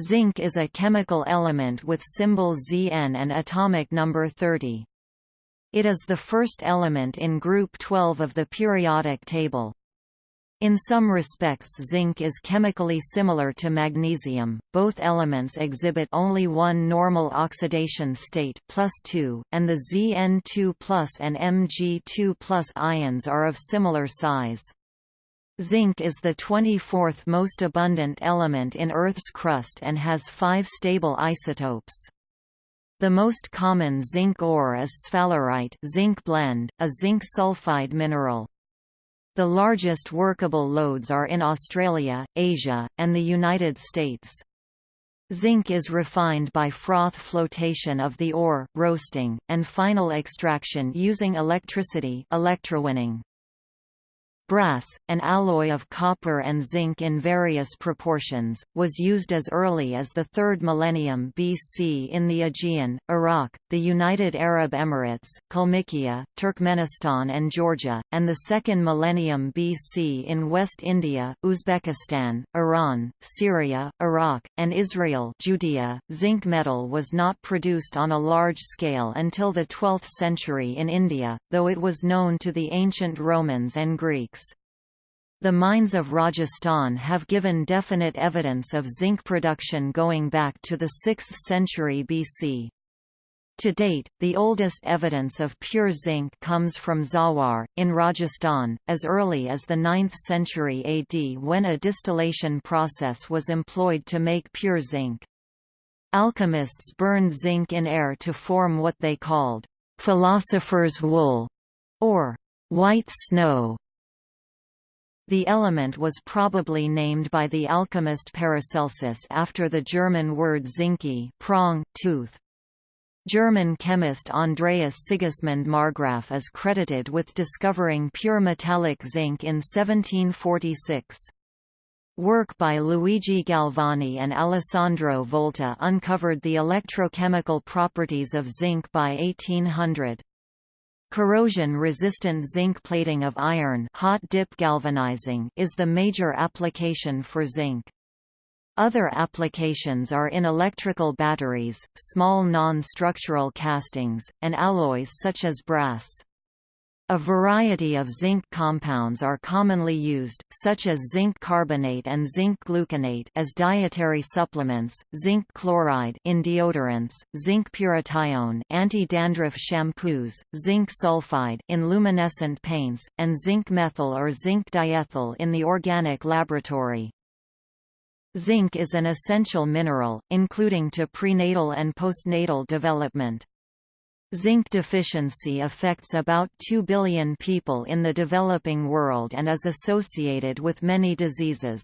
Zinc is a chemical element with symbol Zn and atomic number 30. It is the first element in group 12 of the periodic table. In some respects zinc is chemically similar to magnesium, both elements exhibit only one normal oxidation state plus 2, and the Zn2 and Mg2 ions are of similar size. Zinc is the 24th most abundant element in Earth's crust and has five stable isotopes. The most common zinc ore is sphalerite zinc blende, a zinc sulfide mineral. The largest workable lodes are in Australia, Asia, and the United States. Zinc is refined by froth flotation of the ore, roasting, and final extraction using electricity electrowinning. Brass, an alloy of copper and zinc in various proportions, was used as early as the 3rd millennium BC in the Aegean, Iraq, the United Arab Emirates, Kalmykia, Turkmenistan and Georgia, and the 2nd millennium BC in West India, Uzbekistan, Iran, Syria, Iraq, and Israel Judea. .Zinc metal was not produced on a large scale until the 12th century in India, though it was known to the ancient Romans and Greeks. The mines of Rajasthan have given definite evidence of zinc production going back to the 6th century BC. To date, the oldest evidence of pure zinc comes from Zawar, in Rajasthan, as early as the 9th century AD when a distillation process was employed to make pure zinc. Alchemists burned zinc in air to form what they called philosopher's wool, or white snow. The element was probably named by the alchemist Paracelsus after the German word zinki prong, tooth. German chemist Andreas Sigismund Marggraf is credited with discovering pure metallic zinc in 1746. Work by Luigi Galvani and Alessandro Volta uncovered the electrochemical properties of zinc by 1800. Corrosion-resistant zinc plating of iron hot dip galvanizing is the major application for zinc. Other applications are in electrical batteries, small non-structural castings, and alloys such as brass. A variety of zinc compounds are commonly used, such as zinc carbonate and zinc gluconate as dietary supplements, zinc chloride in deodorants, zinc pyrithione anti-dandruff shampoos, zinc sulfide in luminescent paints, and zinc methyl or zinc diethyl in the organic laboratory. Zinc is an essential mineral, including to prenatal and postnatal development. Zinc deficiency affects about 2 billion people in the developing world and is associated with many diseases.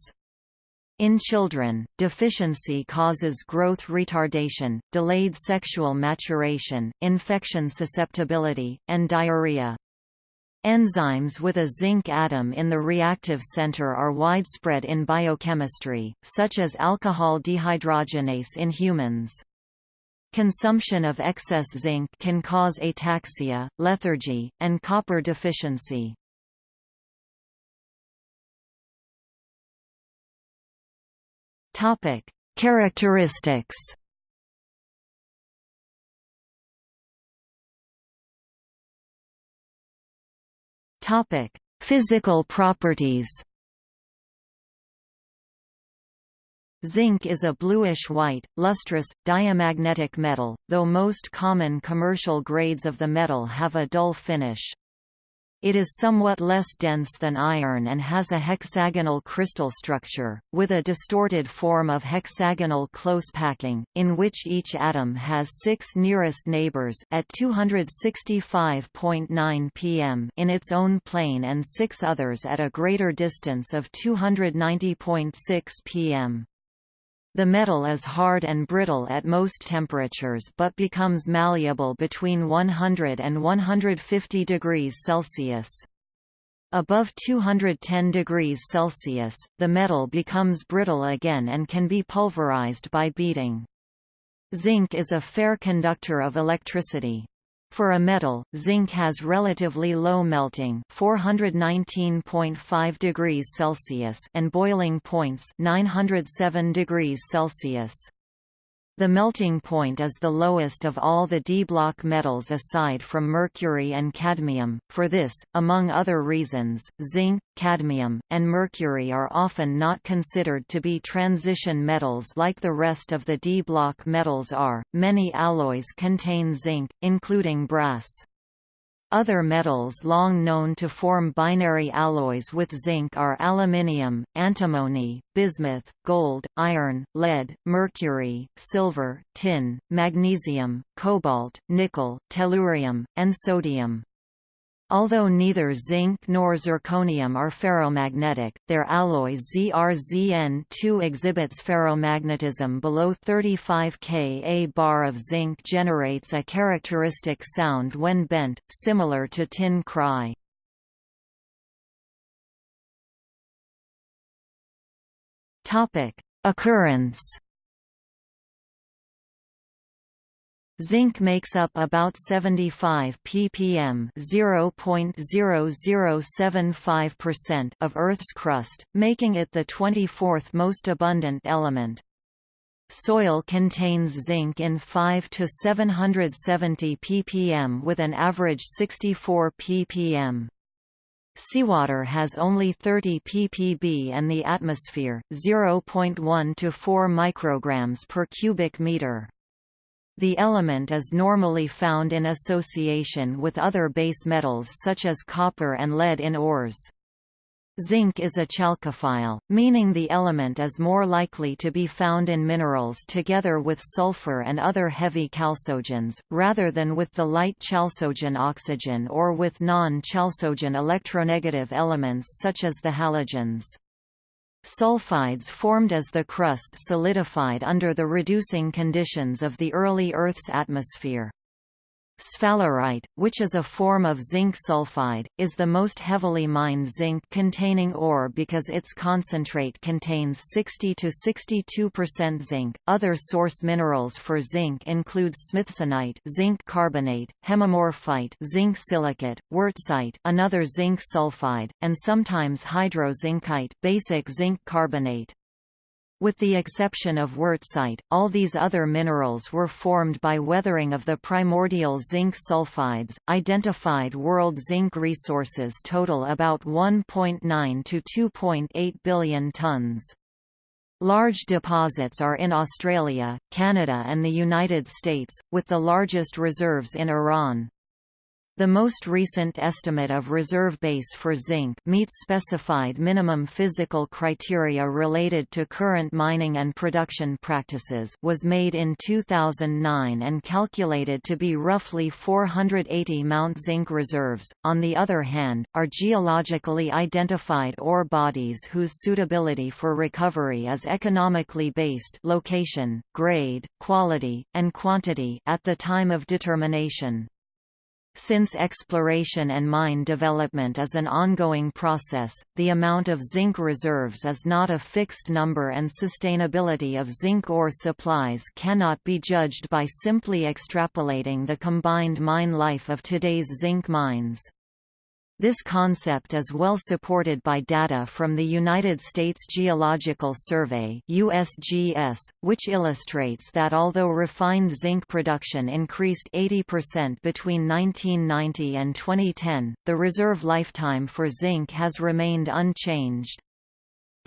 In children, deficiency causes growth retardation, delayed sexual maturation, infection susceptibility, and diarrhea. Enzymes with a zinc atom in the reactive center are widespread in biochemistry, such as alcohol dehydrogenase in humans. Consumption of excess zinc can cause ataxia, lethargy, and copper deficiency. Topic: Characteristics. Topic: Physical properties. Zinc is a bluish-white, lustrous, diamagnetic metal, though most common commercial grades of the metal have a dull finish. It is somewhat less dense than iron and has a hexagonal crystal structure, with a distorted form of hexagonal close packing, in which each atom has six nearest neighbors at 265.9 pm in its own plane and six others at a greater distance of 290.6 pm. The metal is hard and brittle at most temperatures but becomes malleable between 100 and 150 degrees Celsius. Above 210 degrees Celsius, the metal becomes brittle again and can be pulverized by beating. Zinc is a fair conductor of electricity. For a metal, zinc has relatively low melting 419.5 degrees Celsius and boiling points 907 degrees Celsius. The melting point is the lowest of all the d-block metals aside from mercury and cadmium. For this, among other reasons, zinc, cadmium, and mercury are often not considered to be transition metals like the rest of the d-block metals are. Many alloys contain zinc, including brass. Other metals long known to form binary alloys with zinc are aluminium, antimony, bismuth, gold, iron, lead, mercury, silver, tin, magnesium, cobalt, nickel, tellurium, and sodium. Although neither zinc nor zirconium are ferromagnetic, their alloy ZrZn2 exhibits ferromagnetism below 35 Ka. Bar of zinc generates a characteristic sound when bent, similar to tin cry. Occurrence Zinc makes up about 75 ppm (0.0075%) of Earth's crust, making it the 24th most abundant element. Soil contains zinc in 5 to 770 ppm with an average 64 ppm. Seawater has only 30 ppb and the atmosphere, 0.1 to 4 micrograms per cubic meter. The element is normally found in association with other base metals such as copper and lead in ores. Zinc is a chalcophile, meaning the element is more likely to be found in minerals together with sulfur and other heavy chalcogens, rather than with the light chalcogen oxygen or with non-chalcogen electronegative elements such as the halogens. Sulfides formed as the crust solidified under the reducing conditions of the early Earth's atmosphere. Sphalerite, which is a form of zinc sulfide, is the most heavily mined zinc-containing ore because its concentrate contains 60 to 62% zinc. Other source minerals for zinc include smithsonite, zinc carbonate, hemimorphite, zinc silicate, wurtzite, another zinc sulfide, and sometimes hydrozincite, basic zinc carbonate. With the exception of wurtzite, all these other minerals were formed by weathering of the primordial zinc sulfides. Identified world zinc resources total about 1.9 to 2.8 billion tons. Large deposits are in Australia, Canada and the United States, with the largest reserves in Iran. The most recent estimate of reserve base for zinc meets specified minimum physical criteria related to current mining and production practices was made in 2009 and calculated to be roughly 480 Mount zinc reserves. On the other hand, are geologically identified ore bodies whose suitability for recovery is economically based location, grade, quality, and quantity at the time of determination. Since exploration and mine development is an ongoing process, the amount of zinc reserves is not a fixed number and sustainability of zinc ore supplies cannot be judged by simply extrapolating the combined mine life of today's zinc mines. This concept is well supported by data from the United States Geological Survey USGS, which illustrates that although refined zinc production increased 80% between 1990 and 2010, the reserve lifetime for zinc has remained unchanged.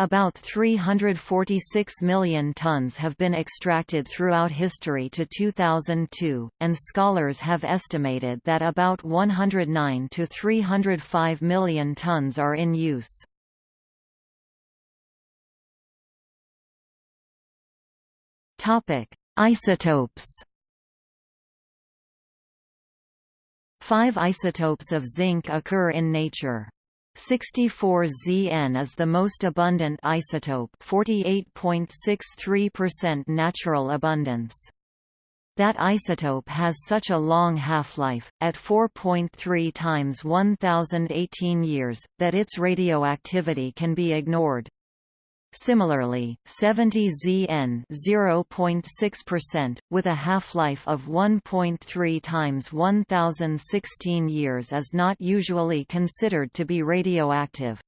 About 346 million tons have been extracted throughout history to 2002, and scholars have estimated that about 109 to 305 million tons are in use. Isotopes. Five isotopes of zinc occur in nature. 64Zn is the most abundant isotope 48.63% natural abundance. That isotope has such a long half-life, at 4.3 times 1018 years, that its radioactivity can be ignored. Similarly, 70Zn 0.6%, with a half-life of 1.3 times 1016 years is not usually considered to be radioactive.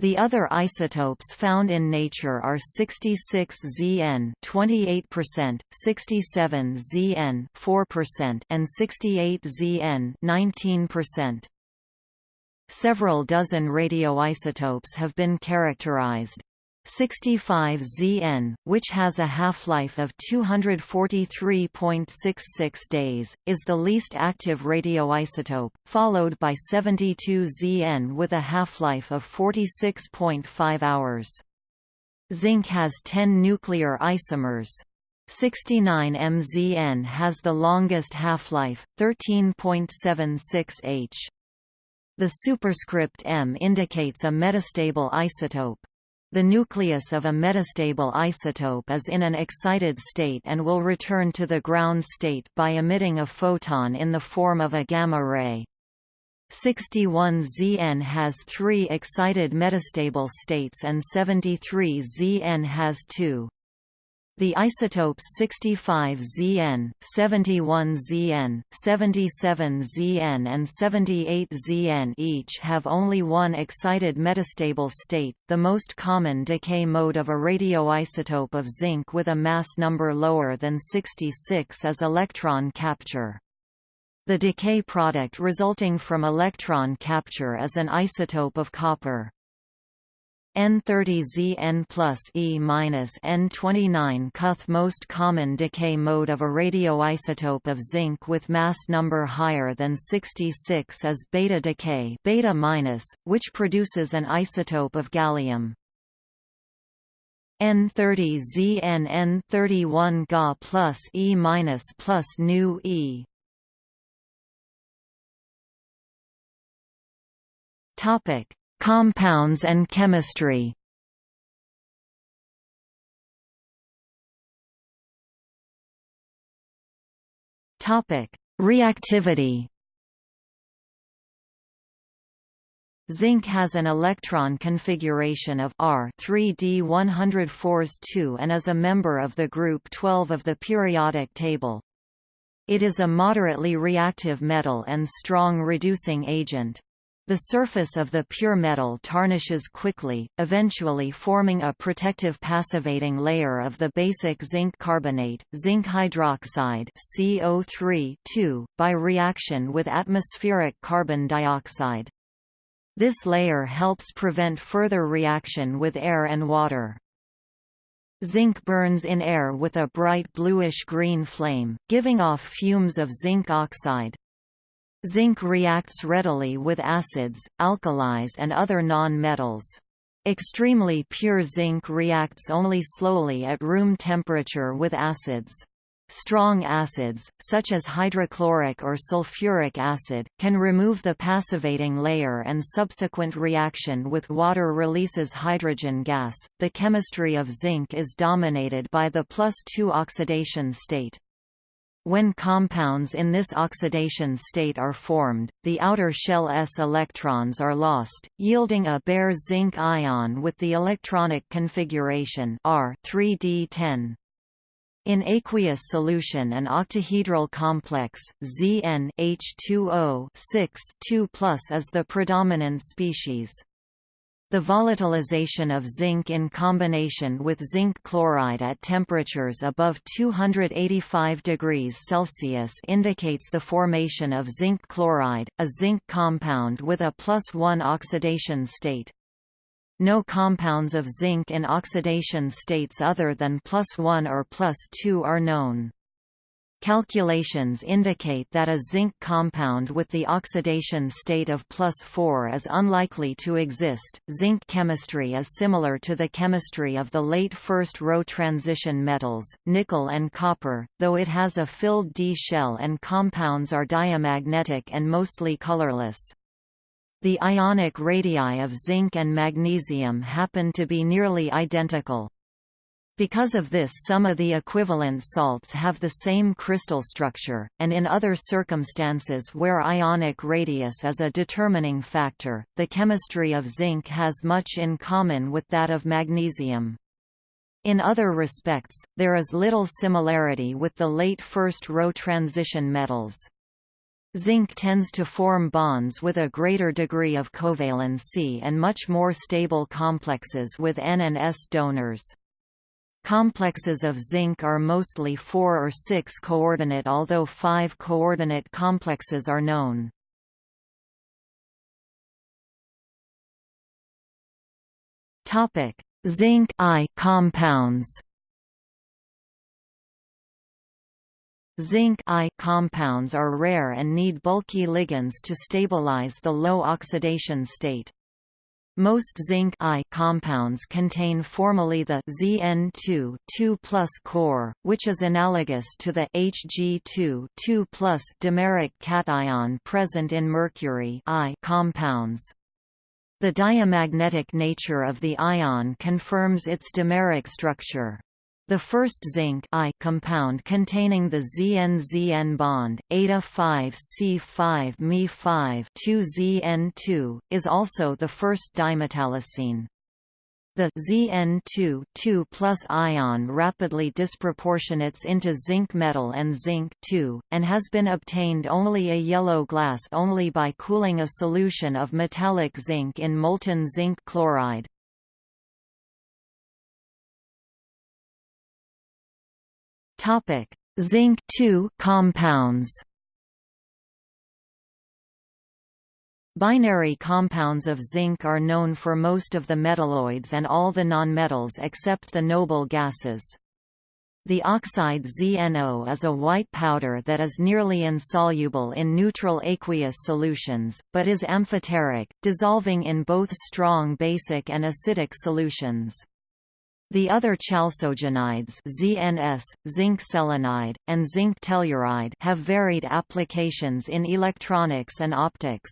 The other isotopes found in nature are 66Zn 28%, 67Zn 4%, and 68Zn 19%. Several dozen radioisotopes have been characterized. 65Zn, which has a half-life of 243.66 days, is the least active radioisotope, followed by 72Zn with a half-life of 46.5 hours. Zinc has 10 nuclear isomers. 69MZn has the longest half-life, 13.76 h. The superscript M indicates a metastable isotope. The nucleus of a metastable isotope is in an excited state and will return to the ground state by emitting a photon in the form of a gamma ray. 61Zn has three excited metastable states and 73Zn has two. The isotopes 65Zn, 71Zn, 77Zn and 78Zn each have only one excited metastable state, the most common decay mode of a radioisotope of zinc with a mass number lower than 66 is electron capture. The decay product resulting from electron capture is an isotope of copper. N30Zn plus E minus N29 cuth most common decay mode of a radioisotope of zinc with mass number higher than 66 is beta decay beta minus, which produces an isotope of gallium. N30Zn N31 Ga plus E minus plus nu E. Topic Compounds and chemistry Reactivity. Zinc has an electron configuration of R 3d 104s 2 and is a member of the group 12 of the periodic table. It is a moderately reactive metal and strong reducing agent. The surface of the pure metal tarnishes quickly, eventually forming a protective passivating layer of the basic zinc carbonate, zinc hydroxide CO3 by reaction with atmospheric carbon dioxide. This layer helps prevent further reaction with air and water. Zinc burns in air with a bright bluish-green flame, giving off fumes of zinc oxide. Zinc reacts readily with acids, alkalis and other non-metals. Extremely pure zinc reacts only slowly at room temperature with acids. Strong acids, such as hydrochloric or sulfuric acid, can remove the passivating layer and subsequent reaction with water releases hydrogen gas. The chemistry of zinc is dominated by the plus 2 oxidation state. When compounds in this oxidation state are formed, the outer shell s electrons are lost, yielding a bare zinc ion with the electronic configuration R 3d10. In aqueous solution an octahedral complex, Zn H2O 6 2 is the predominant species. The volatilization of zinc in combination with zinc chloride at temperatures above 285 degrees Celsius indicates the formation of zinc chloride, a zinc compound with a plus 1 oxidation state. No compounds of zinc in oxidation states other than plus 1 or plus 2 are known. Calculations indicate that a zinc compound with the oxidation state of plus 4 is unlikely to exist. Zinc chemistry is similar to the chemistry of the late first row transition metals, nickel and copper, though it has a filled D shell and compounds are diamagnetic and mostly colorless. The ionic radii of zinc and magnesium happen to be nearly identical. Because of this some of the equivalent salts have the same crystal structure, and in other circumstances where ionic radius is a determining factor, the chemistry of zinc has much in common with that of magnesium. In other respects, there is little similarity with the late first-row transition metals. Zinc tends to form bonds with a greater degree of covalency and much more stable complexes with N and S donors. Complexes of zinc are mostly 4 or 6 coordinate although 5 coordinate complexes are known. Zinc I compounds. Zinc I compounds are rare and need bulky ligands to stabilize the low oxidation state. Most zinc I compounds contain formally the Zn2 2 core, which is analogous to the Hg2 2 dimeric cation present in mercury I compounds. The diamagnetic nature of the ion confirms its dimeric structure. The first zinc I compound containing the ZN-ZN bond, eta-5C5 Me5 2ZN2, is also the first dimetallocene. The Zn2 2 ion rapidly disproportionates into zinc metal and zinc and has been obtained only a yellow glass only by cooling a solution of metallic zinc in molten zinc chloride. Topic: Zinc 2 compounds. Binary compounds of zinc are known for most of the metalloids and all the nonmetals except the noble gases. The oxide ZNO is a white powder that is nearly insoluble in neutral aqueous solutions, but is amphoteric, dissolving in both strong basic and acidic solutions. The other chalcogenides ZNS, zinc selenide, and zinc telluride have varied applications in electronics and optics.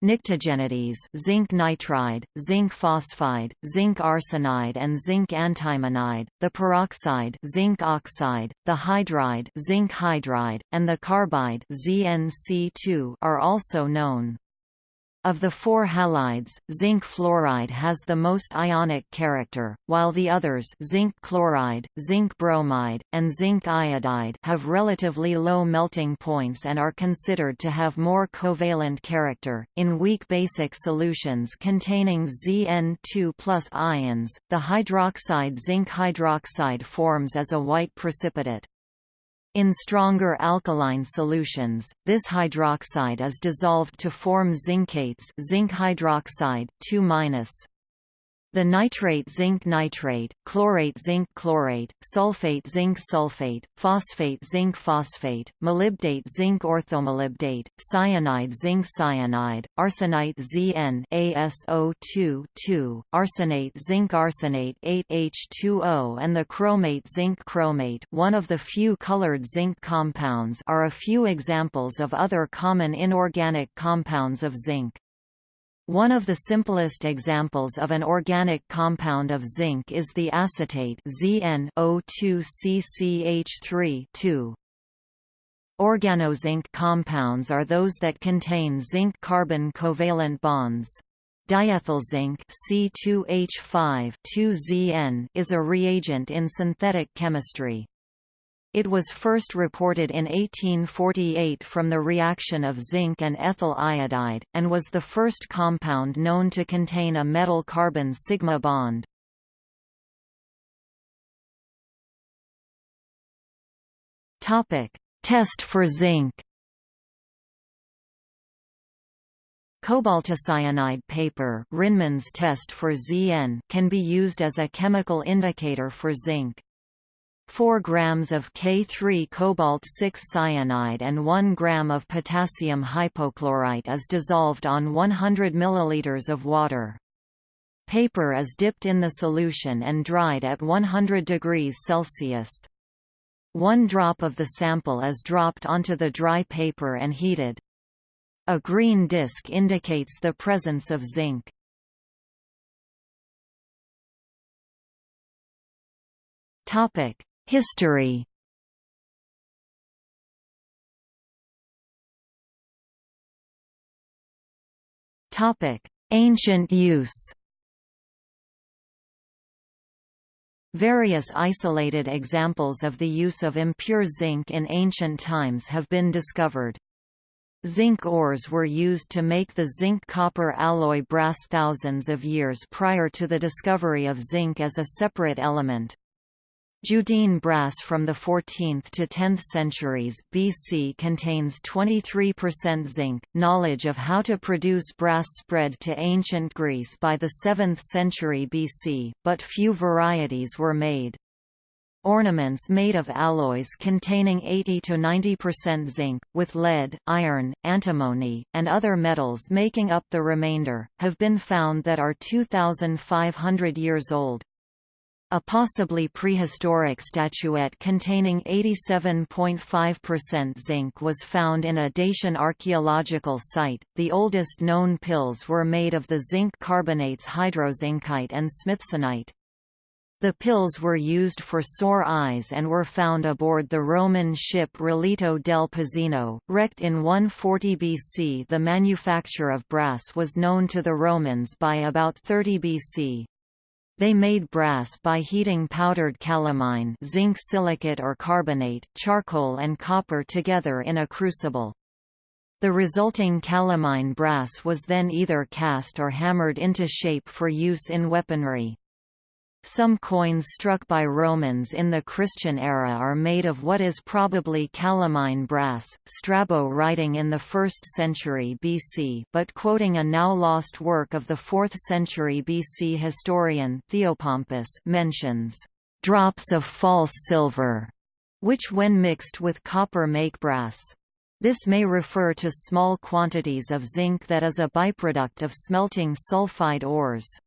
Pnictogenides zinc nitride, zinc phosphide, zinc arsenide and zinc antimonide, the peroxide zinc oxide, the hydride zinc hydride, and the carbide ZnC2 are also known. Of the four halides, zinc fluoride has the most ionic character, while the others zinc chloride, zinc bromide, and zinc iodide have relatively low melting points and are considered to have more covalent character. In weak basic solutions containing Zn2 ions, the hydroxide zinc hydroxide forms as a white precipitate. In stronger alkaline solutions, this hydroxide is dissolved to form zincates zinc hydroxide 2 the nitrate zinc nitrate, chlorate zinc chlorate, sulfate zinc sulfate, phosphate zinc phosphate, molybdate zinc orthomolybdate, cyanide zinc cyanide, arsenite Zn ASO2 2, arsenate zinc arsenate 8H2O and the chromate zinc chromate one of the few colored zinc compounds are a few examples of other common inorganic compounds of zinc. One of the simplest examples of an organic compound of zinc is the acetate ZnO2CCH3 Organozinc compounds are those that contain zinc-carbon covalent bonds. Diethylzinc C2H5 2ZN is a reagent in synthetic chemistry. It was first reported in 1848 from the reaction of zinc and ethyl iodide, and was the first compound known to contain a metal-carbon sigma bond. Test for zinc Cobaltocyanide paper Rinman's test for Zn can be used as a chemical indicator for zinc. 4 grams of K3 cobalt-6 cyanide and 1 gram of potassium hypochlorite is dissolved on 100 milliliters of water. Paper is dipped in the solution and dried at 100 degrees Celsius. One drop of the sample is dropped onto the dry paper and heated. A green disc indicates the presence of zinc. History Ancient use Various isolated examples of the use of impure zinc in ancient times have been discovered. Zinc ores were used to make the zinc-copper alloy brass thousands of years prior to the discovery of zinc as a separate element. Judean brass from the 14th to 10th centuries BC contains 23% zinc. Knowledge of how to produce brass spread to ancient Greece by the 7th century BC, but few varieties were made. Ornaments made of alloys containing 80 to 90% zinc, with lead, iron, antimony, and other metals making up the remainder, have been found that are 2,500 years old. A possibly prehistoric statuette containing 87.5% zinc was found in a Dacian archaeological site. The oldest known pills were made of the zinc carbonates hydrozincite and smithsonite. The pills were used for sore eyes and were found aboard the Roman ship Relitto del Pozzino, wrecked in 140 BC. The manufacture of brass was known to the Romans by about 30 BC. They made brass by heating powdered calamine zinc silicate or carbonate, charcoal and copper together in a crucible. The resulting calamine brass was then either cast or hammered into shape for use in weaponry. Some coins struck by Romans in the Christian era are made of what is probably calamine brass. Strabo writing in the 1st century BC but quoting a now lost work of the 4th century BC historian Theopompus mentions drops of false silver, which when mixed with copper make brass. This may refer to small quantities of zinc that is a byproduct of smelting sulfide ores.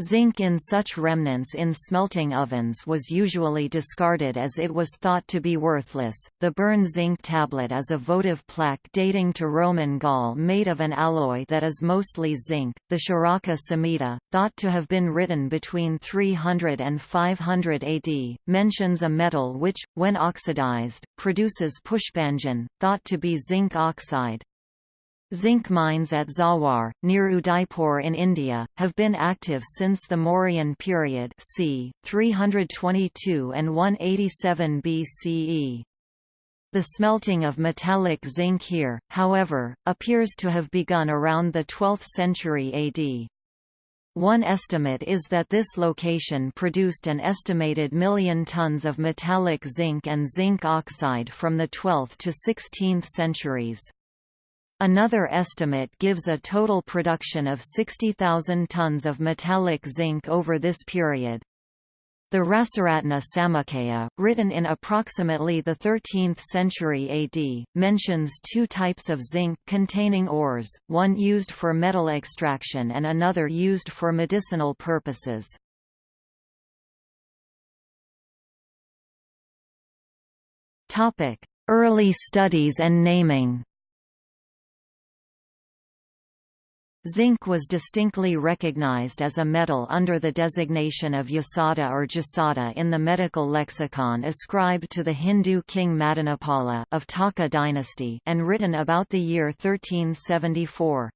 Zinc in such remnants in smelting ovens was usually discarded as it was thought to be worthless. The Berne zinc tablet is a votive plaque dating to Roman Gaul made of an alloy that is mostly zinc. The Charaka Samhita, thought to have been written between 300 and 500 AD, mentions a metal which, when oxidized, produces pushpanjan, thought to be zinc oxide. Zinc mines at Zawar, near Udaipur in India, have been active since the Mauryan period c. 322 and 187 BCE. The smelting of metallic zinc here, however, appears to have begun around the 12th century AD. One estimate is that this location produced an estimated million tons of metallic zinc and zinc oxide from the 12th to 16th centuries. Another estimate gives a total production of 60,000 tons of metallic zinc over this period. The Rasaratna Samuccaya, written in approximately the 13th century AD, mentions two types of zinc-containing ores, one used for metal extraction and another used for medicinal purposes. Early studies and naming Zinc was distinctly recognized as a metal under the designation of yasada or jasada in the medical lexicon ascribed to the Hindu king Madanapala of Taka dynasty and written about the year 1374.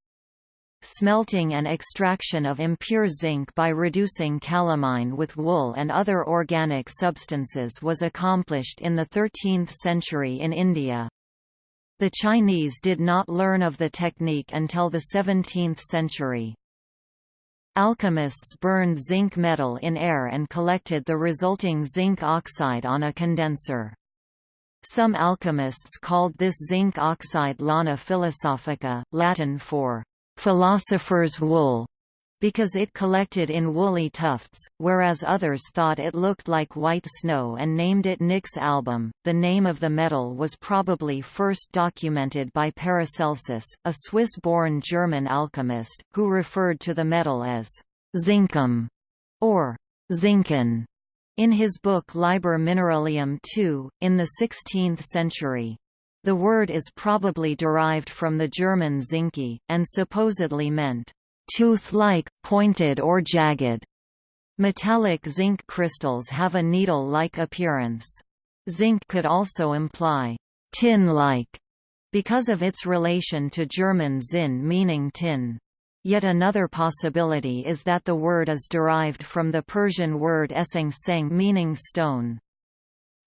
Smelting and extraction of impure zinc by reducing calamine with wool and other organic substances was accomplished in the 13th century in India. The Chinese did not learn of the technique until the 17th century. Alchemists burned zinc metal in air and collected the resulting zinc oxide on a condenser. Some alchemists called this zinc oxide lana philosophica, Latin for philosopher's wool, because it collected in woolly tufts, whereas others thought it looked like white snow and named it nix album. The name of the metal was probably first documented by Paracelsus, a Swiss-born German alchemist, who referred to the metal as zincum or zinken in his book Liber Mineralium II, in the 16th century. The word is probably derived from the German zinki, and supposedly meant tooth-like, pointed or jagged. Metallic zinc crystals have a needle-like appearance. Zinc could also imply tin-like because of its relation to German Zinn meaning tin. Yet another possibility is that the word is derived from the Persian word eseng seng meaning stone.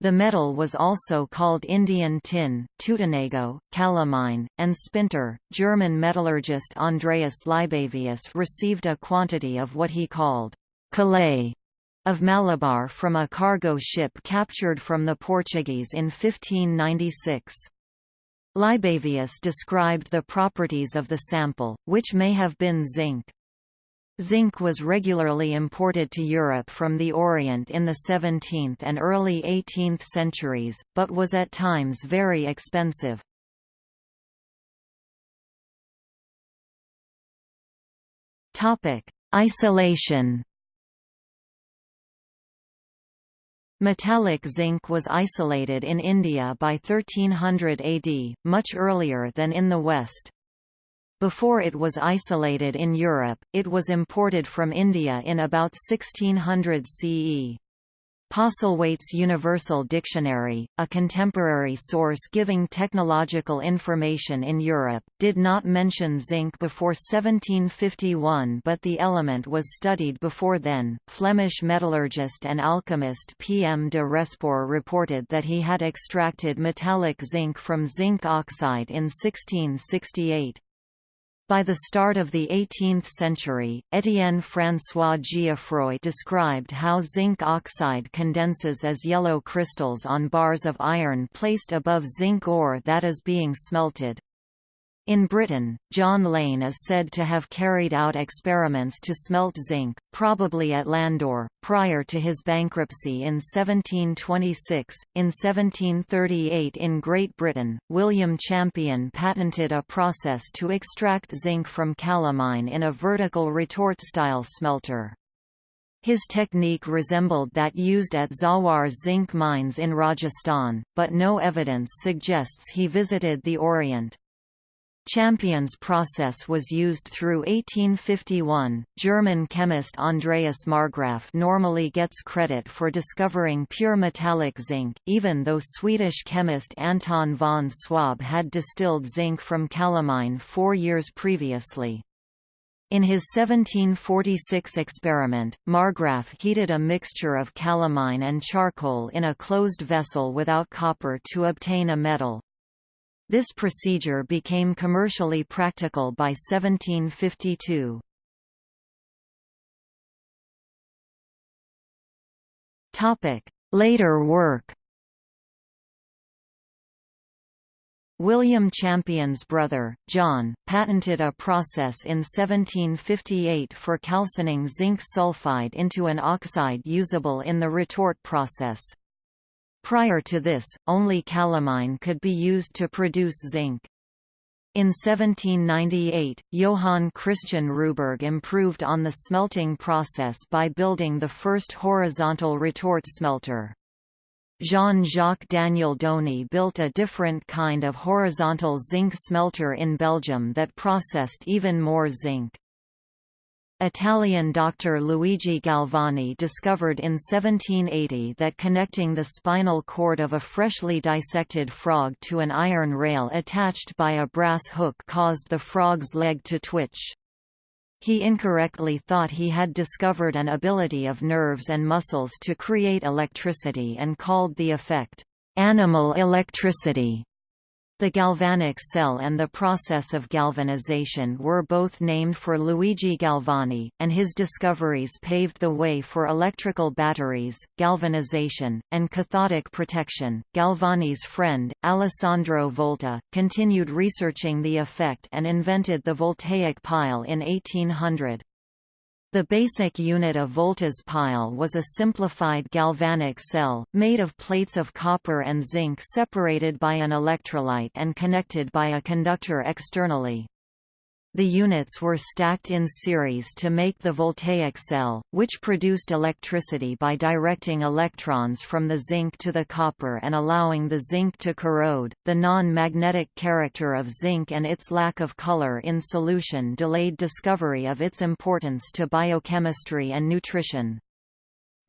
The metal was also called Indian tin, Tutenago, calamine, and spinter. German metallurgist Andreas Libavius received a quantity of what he called calay of Malabar from a cargo ship captured from the Portuguese in 1596. Libavius described the properties of the sample, which may have been zinc. Zinc was regularly imported to Europe from the Orient in the 17th and early 18th centuries, but was at times very expensive. Isolation Metallic zinc was isolated in India by 1300 AD, much earlier than in the West. Before it was isolated in Europe, it was imported from India in about 1600 CE. Postlethwaite's Universal Dictionary, a contemporary source giving technological information in Europe, did not mention zinc before 1751 but the element was studied before then. Flemish metallurgist and alchemist P. M. de Respour reported that he had extracted metallic zinc from zinc oxide in 1668. By the start of the 18th century, Étienne François Geoffroy described how zinc oxide condenses as yellow crystals on bars of iron placed above zinc ore that is being smelted. In Britain, John Lane is said to have carried out experiments to smelt zinc, probably at Landore, prior to his bankruptcy in 1726. In 1738 in Great Britain, William Champion patented a process to extract zinc from calamine in a vertical retort-style smelter. His technique resembled that used at Zawar zinc mines in Rajasthan, but no evidence suggests he visited the Orient. Champion's process was used through 1851. German chemist Andreas Marggraf normally gets credit for discovering pure metallic zinc, even though Swedish chemist Anton von Swab had distilled zinc from calamine four years previously. In his 1746 experiment, Marggraf heated a mixture of calamine and charcoal in a closed vessel without copper to obtain a metal. This procedure became commercially practical by 1752. Later work William Champion's brother, John, patented a process in 1758 for calcining zinc sulfide into an oxide usable in the retort process. Prior to this, only calamine could be used to produce zinc. In 1798, Johann Christian Ruberg improved on the smelting process by building the first horizontal retort smelter. Jean-Jacques Daniel Dony built a different kind of horizontal zinc smelter in Belgium that processed even more zinc. Italian doctor Luigi Galvani discovered in 1780 that connecting the spinal cord of a freshly dissected frog to an iron rail attached by a brass hook caused the frog's leg to twitch. He incorrectly thought he had discovered an ability of nerves and muscles to create electricity and called the effect, "...animal electricity." The galvanic cell and the process of galvanization were both named for Luigi Galvani, and his discoveries paved the way for electrical batteries, galvanization, and cathodic protection. Galvani's friend, Alessandro Volta, continued researching the effect and invented the voltaic pile in 1800. The basic unit of Volta's pile was a simplified galvanic cell, made of plates of copper and zinc separated by an electrolyte and connected by a conductor externally. The units were stacked in series to make the voltaic cell, which produced electricity by directing electrons from the zinc to the copper and allowing the zinc to corrode. The non-magnetic character of zinc and its lack of color in solution delayed discovery of its importance to biochemistry and nutrition.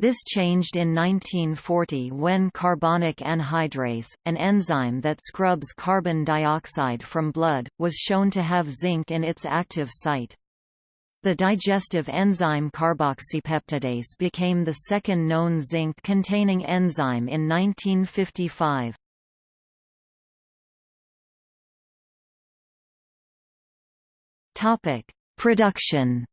This changed in 1940 when carbonic anhydrase, an enzyme that scrubs carbon dioxide from blood, was shown to have zinc in its active site. The digestive enzyme carboxypeptidase became the second known zinc-containing enzyme in 1955. Topic: Production.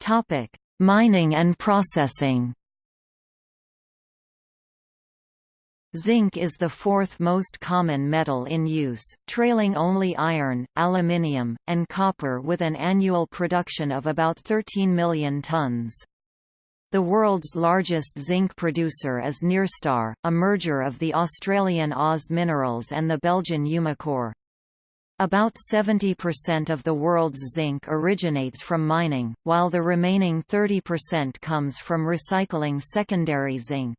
Topic: Mining and processing. Zinc is the fourth most common metal in use, trailing only iron, aluminium, and copper with an annual production of about 13 million tons. The world's largest zinc producer is Nyrstar, a merger of the Australian OZ Minerals and the Belgian Umicore. About 70% of the world's zinc originates from mining, while the remaining 30% comes from recycling secondary zinc.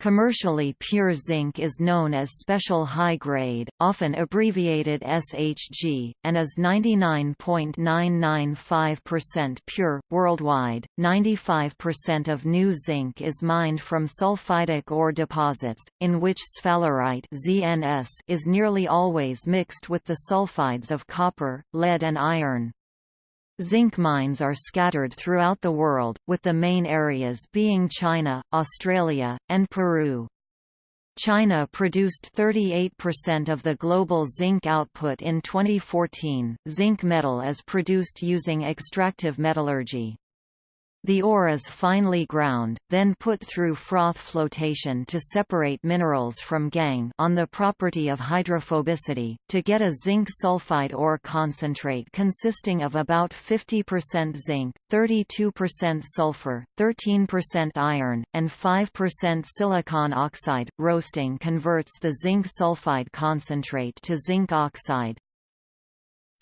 Commercially pure zinc is known as special high grade, often abbreviated SHG, and is 99.995% pure. Worldwide, 95% of new zinc is mined from sulfidic ore deposits, in which sphalerite ZNS is nearly always mixed with the sulfides of copper, lead and iron. Zinc mines are scattered throughout the world, with the main areas being China, Australia, and Peru. China produced 38% of the global zinc output in 2014. Zinc metal is produced using extractive metallurgy. The ore is finely ground, then put through froth flotation to separate minerals from gangue on the property of hydrophobicity, to get a zinc sulfide ore concentrate consisting of about 50% zinc, 32% sulfur, 13% iron, and 5% silicon oxide. Roasting converts the zinc sulfide concentrate to zinc oxide,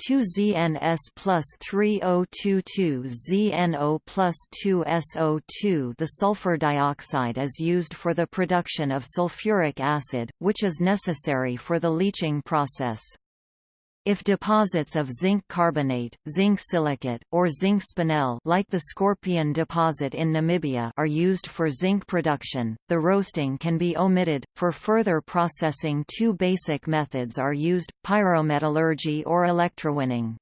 2ZNS plus 3022ZNO plus 2SO2 The sulfur dioxide is used for the production of sulfuric acid, which is necessary for the leaching process. If deposits of zinc carbonate, zinc silicate, or zinc spinel like the Skorpion deposit in Namibia are used for zinc production, the roasting can be omitted. For further processing two basic methods are used, pyrometallurgy or electrowinning.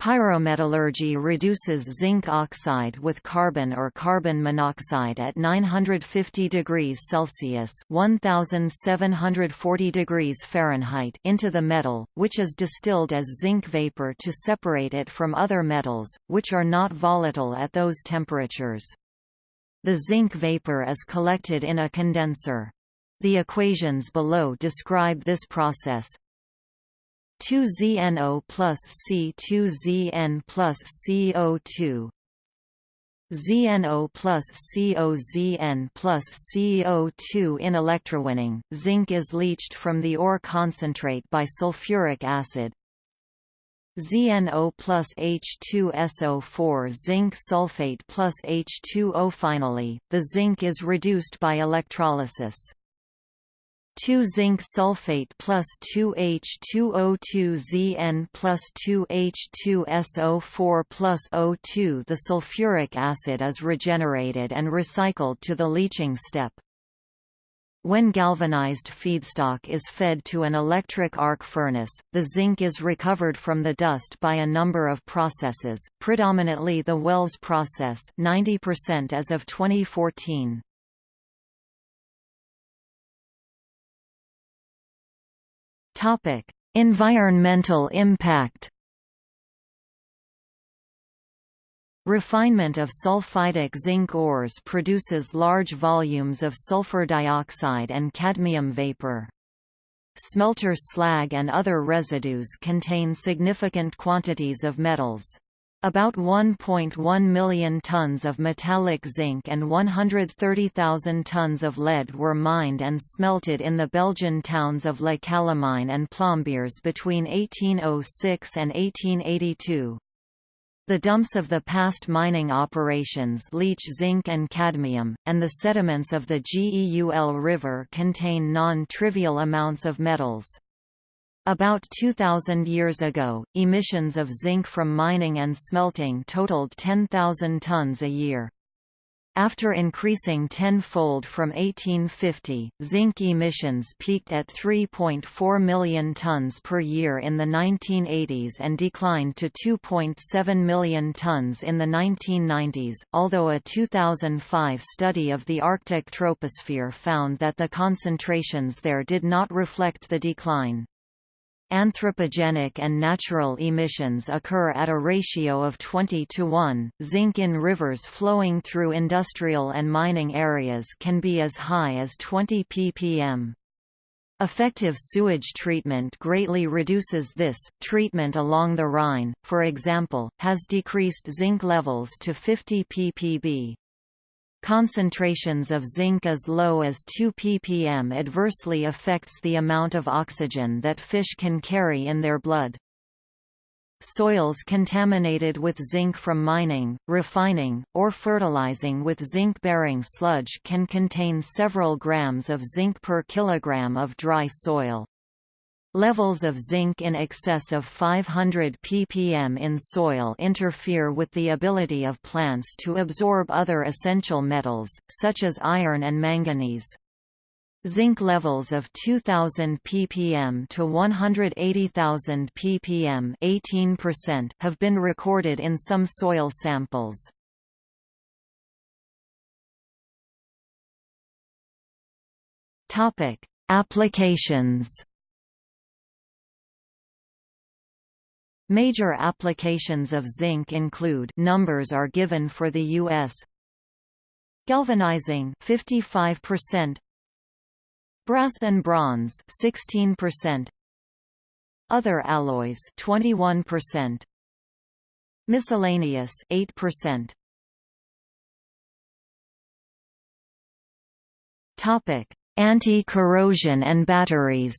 Pyrometallurgy reduces zinc oxide with carbon or carbon monoxide at 950 degrees Celsius (1740 degrees Fahrenheit) into the metal, which is distilled as zinc vapor to separate it from other metals, which are not volatile at those temperatures. The zinc vapor is collected in a condenser. The equations below describe this process. 2ZNO plus C2ZN plus CO2 ZNO plus COZN plus CO2 In electrowinning, zinc is leached from the ore concentrate by sulfuric acid. ZNO plus H2SO4 zinc sulfate plus H2O Finally, the zinc is reduced by electrolysis. 2 zinc sulfate plus 2H2O2Zn plus 2H2SO4 plus O2 The sulfuric acid is regenerated and recycled to the leaching step. When galvanized feedstock is fed to an electric arc furnace, the zinc is recovered from the dust by a number of processes, predominantly the Waelz process 90% as of 2014. Topic: Environmental impact. Refinement of sulfidic zinc ores produces large volumes of sulfur dioxide and cadmium vapor. Smelter slag and other residues contain significant quantities of metals. About 1.1 million tons of metallic zinc and 130,000 tons of lead were mined and smelted in the Belgian towns of Le Calamine and Plombières between 1806 and 1882. The dumps of the past mining operations leach zinc and cadmium, and the sediments of the Geul River contain non-trivial amounts of metals. About 2,000 years ago, emissions of zinc from mining and smelting totaled 10,000 tons a year. After increasing tenfold from 1850, zinc emissions peaked at 3.4 million tons per year in the 1980s and declined to 2.7 million tons in the 1990s, although a 2005 study of the Arctic troposphere found that the concentrations there did not reflect the decline. Anthropogenic and natural emissions occur at a ratio of 20 to 1. Zinc in rivers flowing through industrial and mining areas can be as high as 20 ppm. Effective sewage treatment greatly reduces this. Treatment along the Rhine, for example, has decreased zinc levels to 50 ppb. Concentrations of zinc as low as 2 ppm adversely affects the amount of oxygen that fish can carry in their blood. Soils contaminated with zinc from mining, refining, or fertilizing with zinc-bearing sludge can contain several grams of zinc per kilogram of dry soil. Levels of zinc in excess of 500 ppm in soil interfere with the ability of plants to absorb other essential metals, such as iron and manganese. Zinc levels of 2000 ppm to 180,000 ppm 18% have been recorded in some soil samples. Applications Major applications of zinc include numbers are given for the US galvanizing 55% brass and bronze 16% other alloys 21% miscellaneous 8% topic. Anti-corrosion and batteries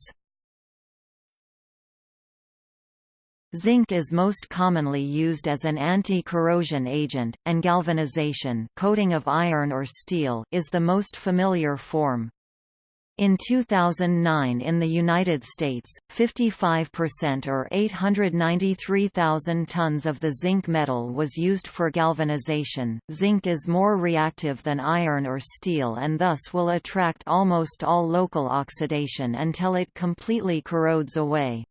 Zinc is most commonly used as an anti-corrosion agent, and galvanization coating of iron or steel is the most familiar form. In 2009 in the United States, 55% or 893,000 tons of the zinc metal was used for galvanization. Zinc is more reactive than iron or steel and thus will attract almost all local oxidation until it completely corrodes away.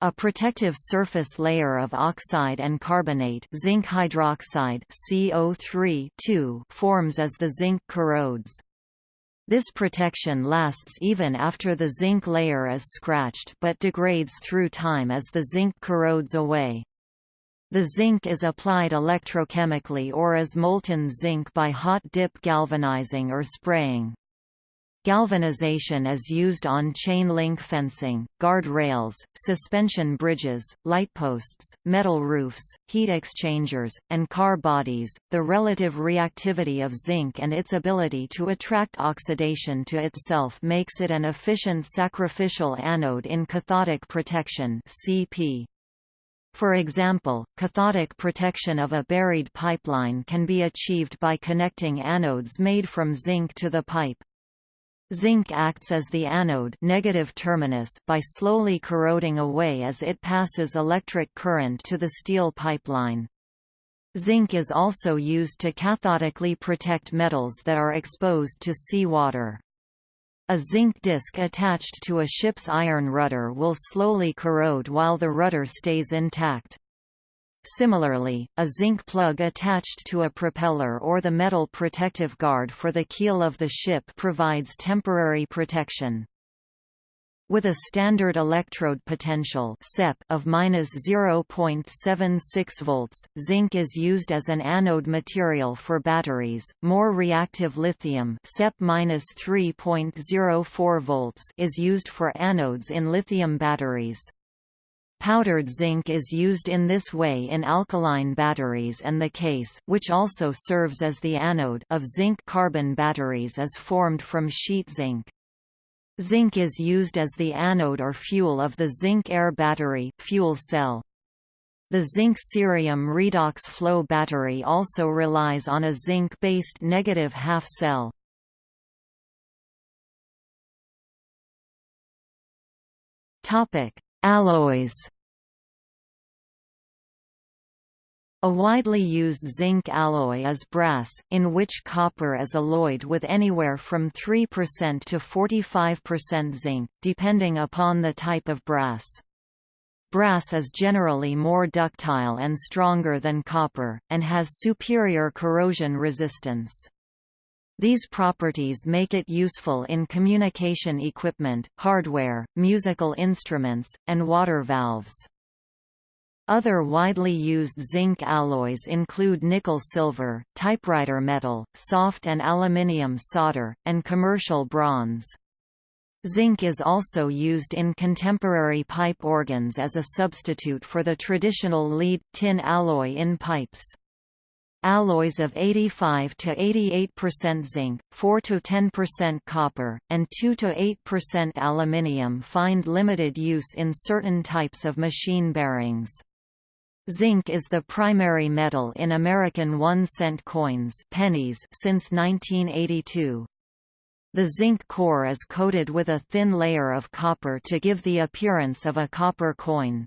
A protective surface layer of oxide and carbonate zinc hydroxide CO3 forms as the zinc corrodes. This protection lasts even after the zinc layer is scratched but degrades through time as the zinc corrodes away. The zinc is applied electrochemically or as molten zinc by hot dip galvanizing or spraying. Galvanization is used on chain link fencing, guard rails, suspension bridges, lightposts, metal roofs, heat exchangers, and car bodies. The relative reactivity of zinc and its ability to attract oxidation to itself makes it an efficient sacrificial anode in cathodic protection (CP). For example, cathodic protection of a buried pipeline can be achieved by connecting anodes made from zinc to the pipe. Zinc acts as the anode negative terminus by slowly corroding away as it passes electric current to the steel pipeline. Zinc is also used to cathodically protect metals that are exposed to seawater. A zinc disc attached to a ship's iron rudder will slowly corrode while the rudder stays intact. Similarly, a zinc plug attached to a propeller or the metal protective guard for the keel of the ship provides temporary protection. With a standard electrode potential of -0.76 volts, zinc is used as an anode material for batteries. More reactive lithium (SEP -3.04 volts) is used for anodes in lithium batteries. Powdered zinc is used in this way in alkaline batteries and the case which also serves as the anode of zinc-carbon batteries is formed from sheet zinc. Zinc is used as the anode or fuel of the zinc-air battery fuel cell. The zinc-cerium redox flow battery also relies on a zinc-based negative half cell. Topic: Alloys A widely used zinc alloy is brass, in which copper is alloyed with anywhere from 3% to 45% zinc, depending upon the type of brass. Brass is generally more ductile and stronger than copper, and has superior corrosion resistance. These properties make it useful in communication equipment, hardware, musical instruments, and water valves. Other widely used zinc alloys include nickel-silver, typewriter metal, soft and aluminium solder, and commercial bronze. Zinc is also used in contemporary pipe organs as a substitute for the traditional lead-tin alloy in pipes. Alloys of 85 to 88% zinc, 4 to 10% copper, and 2 to 8% aluminium find limited use in certain types of machine bearings. Zinc is the primary metal in American one-cent coins pennies since 1982. The zinc core is coated with a thin layer of copper to give the appearance of a copper coin.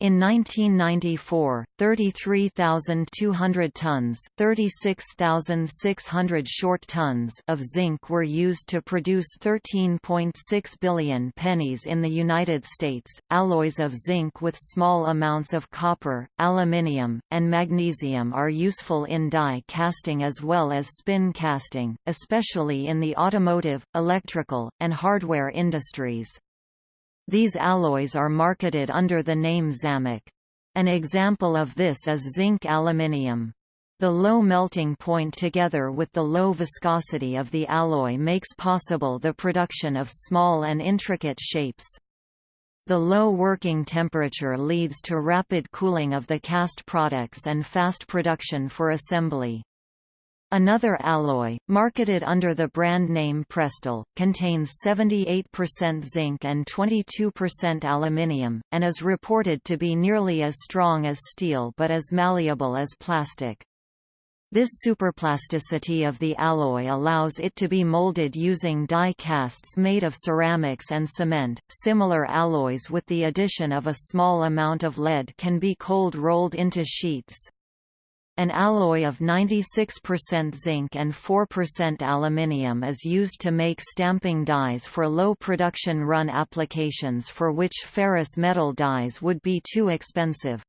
In 1994, 33,200 tons 36,600 short tons of zinc were used to produce 13.6 billion pennies in the United States. Alloys of zinc with small amounts of copper, aluminium, and magnesium are useful in die casting as well as spin casting, especially in the automotive, electrical, and hardware industries. These alloys are marketed under the name Zamak. An example of this is zinc aluminium. The low melting point together with the low viscosity of the alloy makes possible the production of small and intricate shapes. The low working temperature leads to rapid cooling of the cast products and fast production for assembly. Another alloy, marketed under the brand name Prestal, contains 78% zinc and 22% aluminium, and is reported to be nearly as strong as steel but as malleable as plastic. This superplasticity of the alloy allows it to be molded using die casts made of ceramics and cement. Similar alloys with the addition of a small amount of lead can be cold rolled into sheets. An alloy of 96% zinc and 4% aluminium is used to make stamping dies for low production run applications for which ferrous metal dies would be too expensive.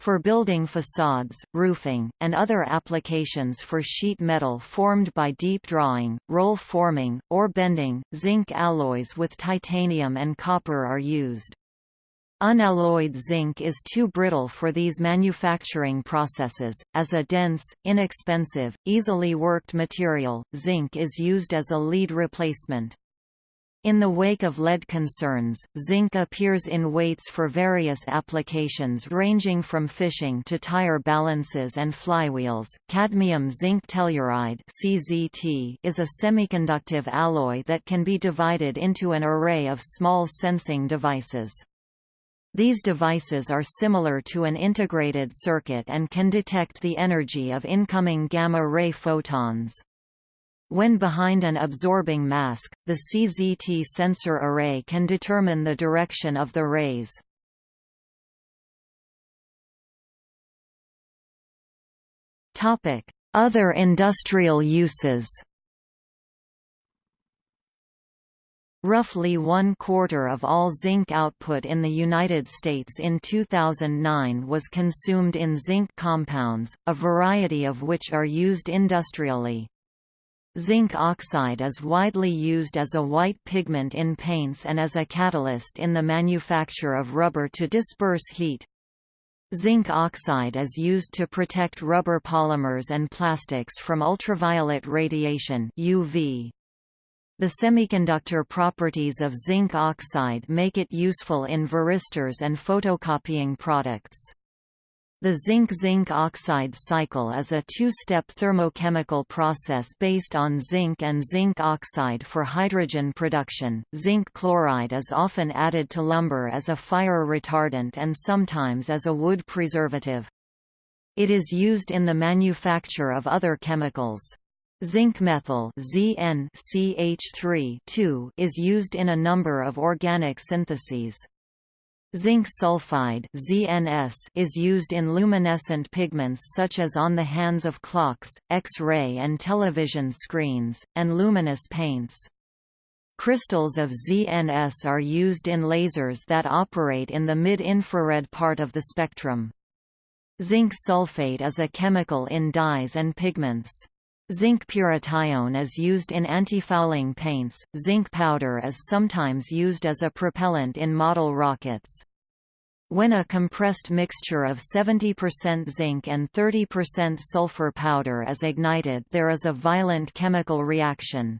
For building facades, roofing, and other applications for sheet metal formed by deep drawing, roll forming, or bending, zinc alloys with titanium and copper are used. Unalloyed zinc is too brittle for these manufacturing processes. As a dense, inexpensive, easily worked material, zinc is used as a lead replacement. In the wake of lead concerns, zinc appears in weights for various applications ranging from fishing to tire balances and flywheels. Cadmium zinc telluride (CZT) is a semiconductive alloy that can be divided into an array of small sensing devices. These devices are similar to an integrated circuit and can detect the energy of incoming gamma-ray photons. When behind an absorbing mask, the CZT sensor array can determine the direction of the rays. Other industrial uses Roughly one-quarter of all zinc output in the United States in 2009 was consumed in zinc compounds, a variety of which are used industrially. Zinc oxide is widely used as a white pigment in paints and as a catalyst in the manufacture of rubber to disperse heat. Zinc oxide is used to protect rubber polymers and plastics from ultraviolet radiation UV. The semiconductor properties of zinc oxide make it useful in varistors and photocopying products. The zinc-zinc oxide cycle is a two-step thermochemical process based on zinc and zinc oxide for hydrogen production. Zinc chloride is often added to lumber as a fire retardant and sometimes as a wood preservative. It is used in the manufacture of other chemicals. Zinc methyl ZnCH3 is used in a number of organic syntheses. Zinc sulfide ZNS is used in luminescent pigments such as on the hands of clocks, X-ray and television screens, and luminous paints. Crystals of ZNS are used in lasers that operate in the mid-infrared part of the spectrum. Zinc sulfate is a chemical in dyes and pigments. Zinc pyrithione is used in antifouling paints. Zinc powder is sometimes used as a propellant in model rockets. When a compressed mixture of 70% zinc and 30% sulfur powder is ignited there is a violent chemical reaction.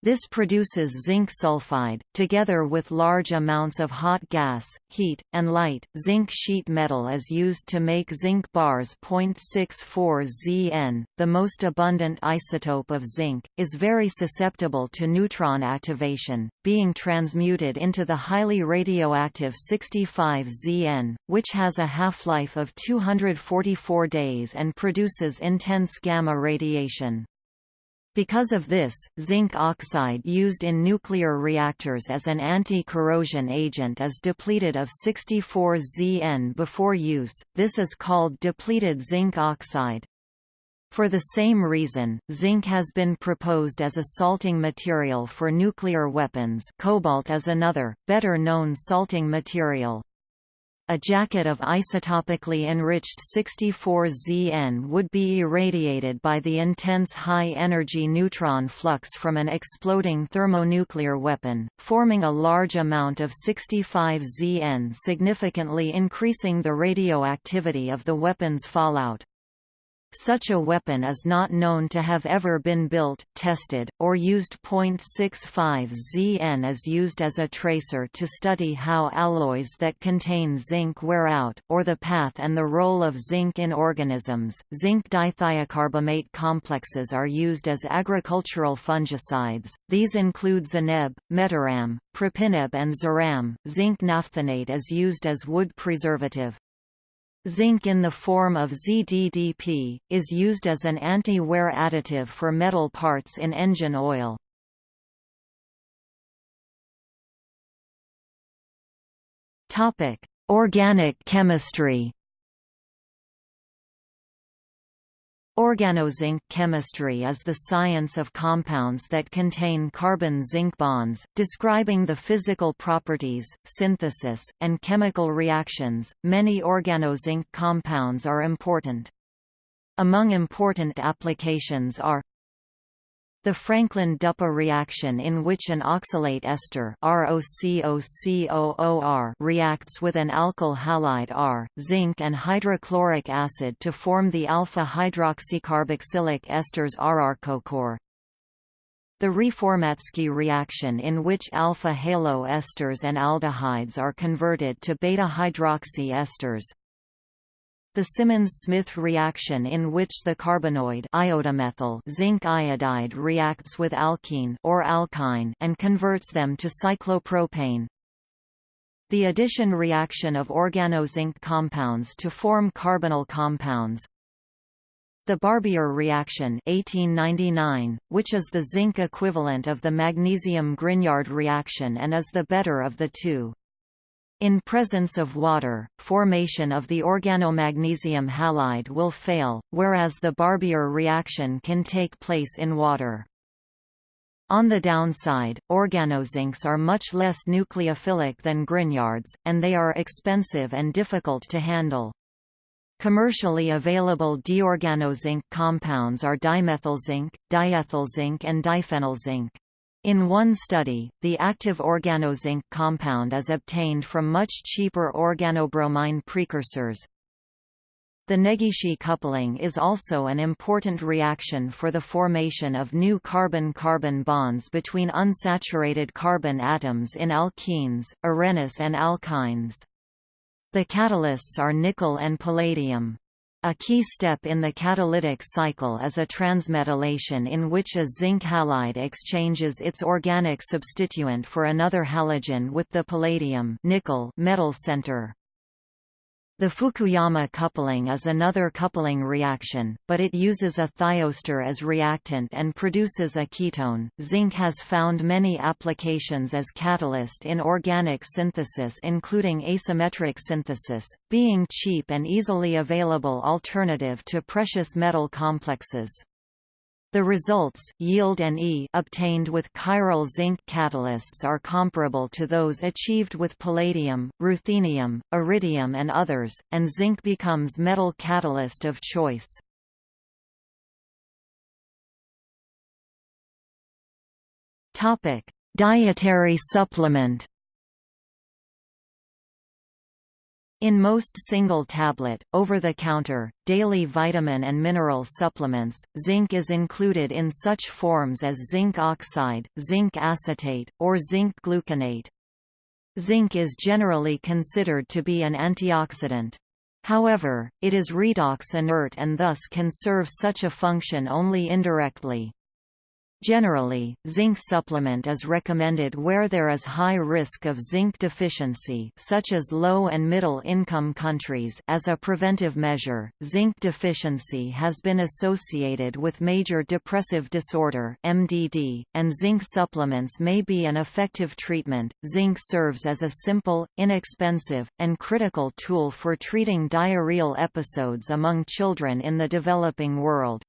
This produces zinc sulfide, together with large amounts of hot gas, heat, and light. Zinc sheet metal is used to make zinc bars. 0.64 Zn, the most abundant isotope of zinc, is very susceptible to neutron activation, being transmuted into the highly radioactive 65 Zn, which has a half-life of 244 days and produces intense gamma radiation. Because of this, zinc oxide used in nuclear reactors as an anti-corrosion agent is depleted of 64 Zn before use, this is called depleted zinc oxide. For the same reason, zinc has been proposed as a salting material for nuclear weapons cobalt is another, better known salting material. A jacket of isotopically enriched 64Zn would be irradiated by the intense high-energy neutron flux from an exploding thermonuclear weapon, forming a large amount of 65Zn significantly increasing the radioactivity of the weapon's fallout. Such a weapon is not known to have ever been built, tested, or used. 0.65 Zn is used as a tracer to study how alloys that contain zinc wear out, or the path and the role of zinc in organisms. Zinc dithiocarbamate complexes are used as agricultural fungicides. These include zineb, metiram, propineb, and ziram. Zinc naphthenate is used as wood preservative. Zinc in the form of ZDDP, is used as an anti-wear additive for metal parts in engine oil. Organic chemistry Organozinc chemistry is the science of compounds that contain carbon-zinc bonds, describing the physical properties, synthesis, and chemical reactions. Many organozinc compounds are important. Among important applications are the Frankland-Duppa reaction in which an oxalate ester reacts with an alkyl halide R, zinc and hydrochloric acid to form the alpha-hydroxycarboxylic esters RR-CoCor. The Reformatsky reaction in which alpha-halo esters and aldehydes are converted to beta-hydroxy esters, the Simmons-Smith reaction in which the carbenoid iodomethyl zinc iodide reacts with alkene or alkyne and converts them to cyclopropane. The addition reaction of organozinc compounds to form carbonyl compounds. The Barbier reaction 1899, which is the zinc equivalent of the magnesium-Grignard reaction and is the better of the two. In presence of water, formation of the organomagnesium halide will fail, whereas the Barbier reaction can take place in water. On the downside, organozincs are much less nucleophilic than Grignards, and they are expensive and difficult to handle. Commercially available diorganozinc compounds are dimethylzinc, diethylzinc and diphenylzinc. In one study, the active organozinc compound is obtained from much cheaper organobromine precursors. The Negishi coupling is also an important reaction for the formation of new carbon-carbon bonds between unsaturated carbon atoms in alkenes, arenes and alkynes. The catalysts are nickel and palladium. A key step in the catalytic cycle is a transmetallation in which a zinc halide exchanges its organic substituent for another halogen with the palladium nickel metal center. The Fukuyama coupling is another coupling reaction, but it uses a thioester as reactant and produces a ketone. Zinc has found many applications as catalyst in organic synthesis including asymmetric synthesis, being cheap and easily available alternative to precious metal complexes. The results yield and e obtained with chiral zinc catalysts are comparable to those achieved with palladium, ruthenium, iridium and others, and zinc becomes metal catalyst of choice. Dietary supplement In most single-tablet, over-the-counter, daily vitamin and mineral supplements, zinc is included in such forms as zinc oxide, zinc acetate, or zinc gluconate. Zinc is generally considered to be an antioxidant. However, it is redox inert and thus can serve such a function only indirectly. Generally, zinc supplement is recommended where there is high risk of zinc deficiency such as low and middle income countries as a preventive measure. Zinc deficiency has been associated with major depressive disorder (MDD), and zinc supplements may be an effective treatment. Zinc serves as a simple, inexpensive, and critical tool for treating diarrheal episodes among children in the developing world.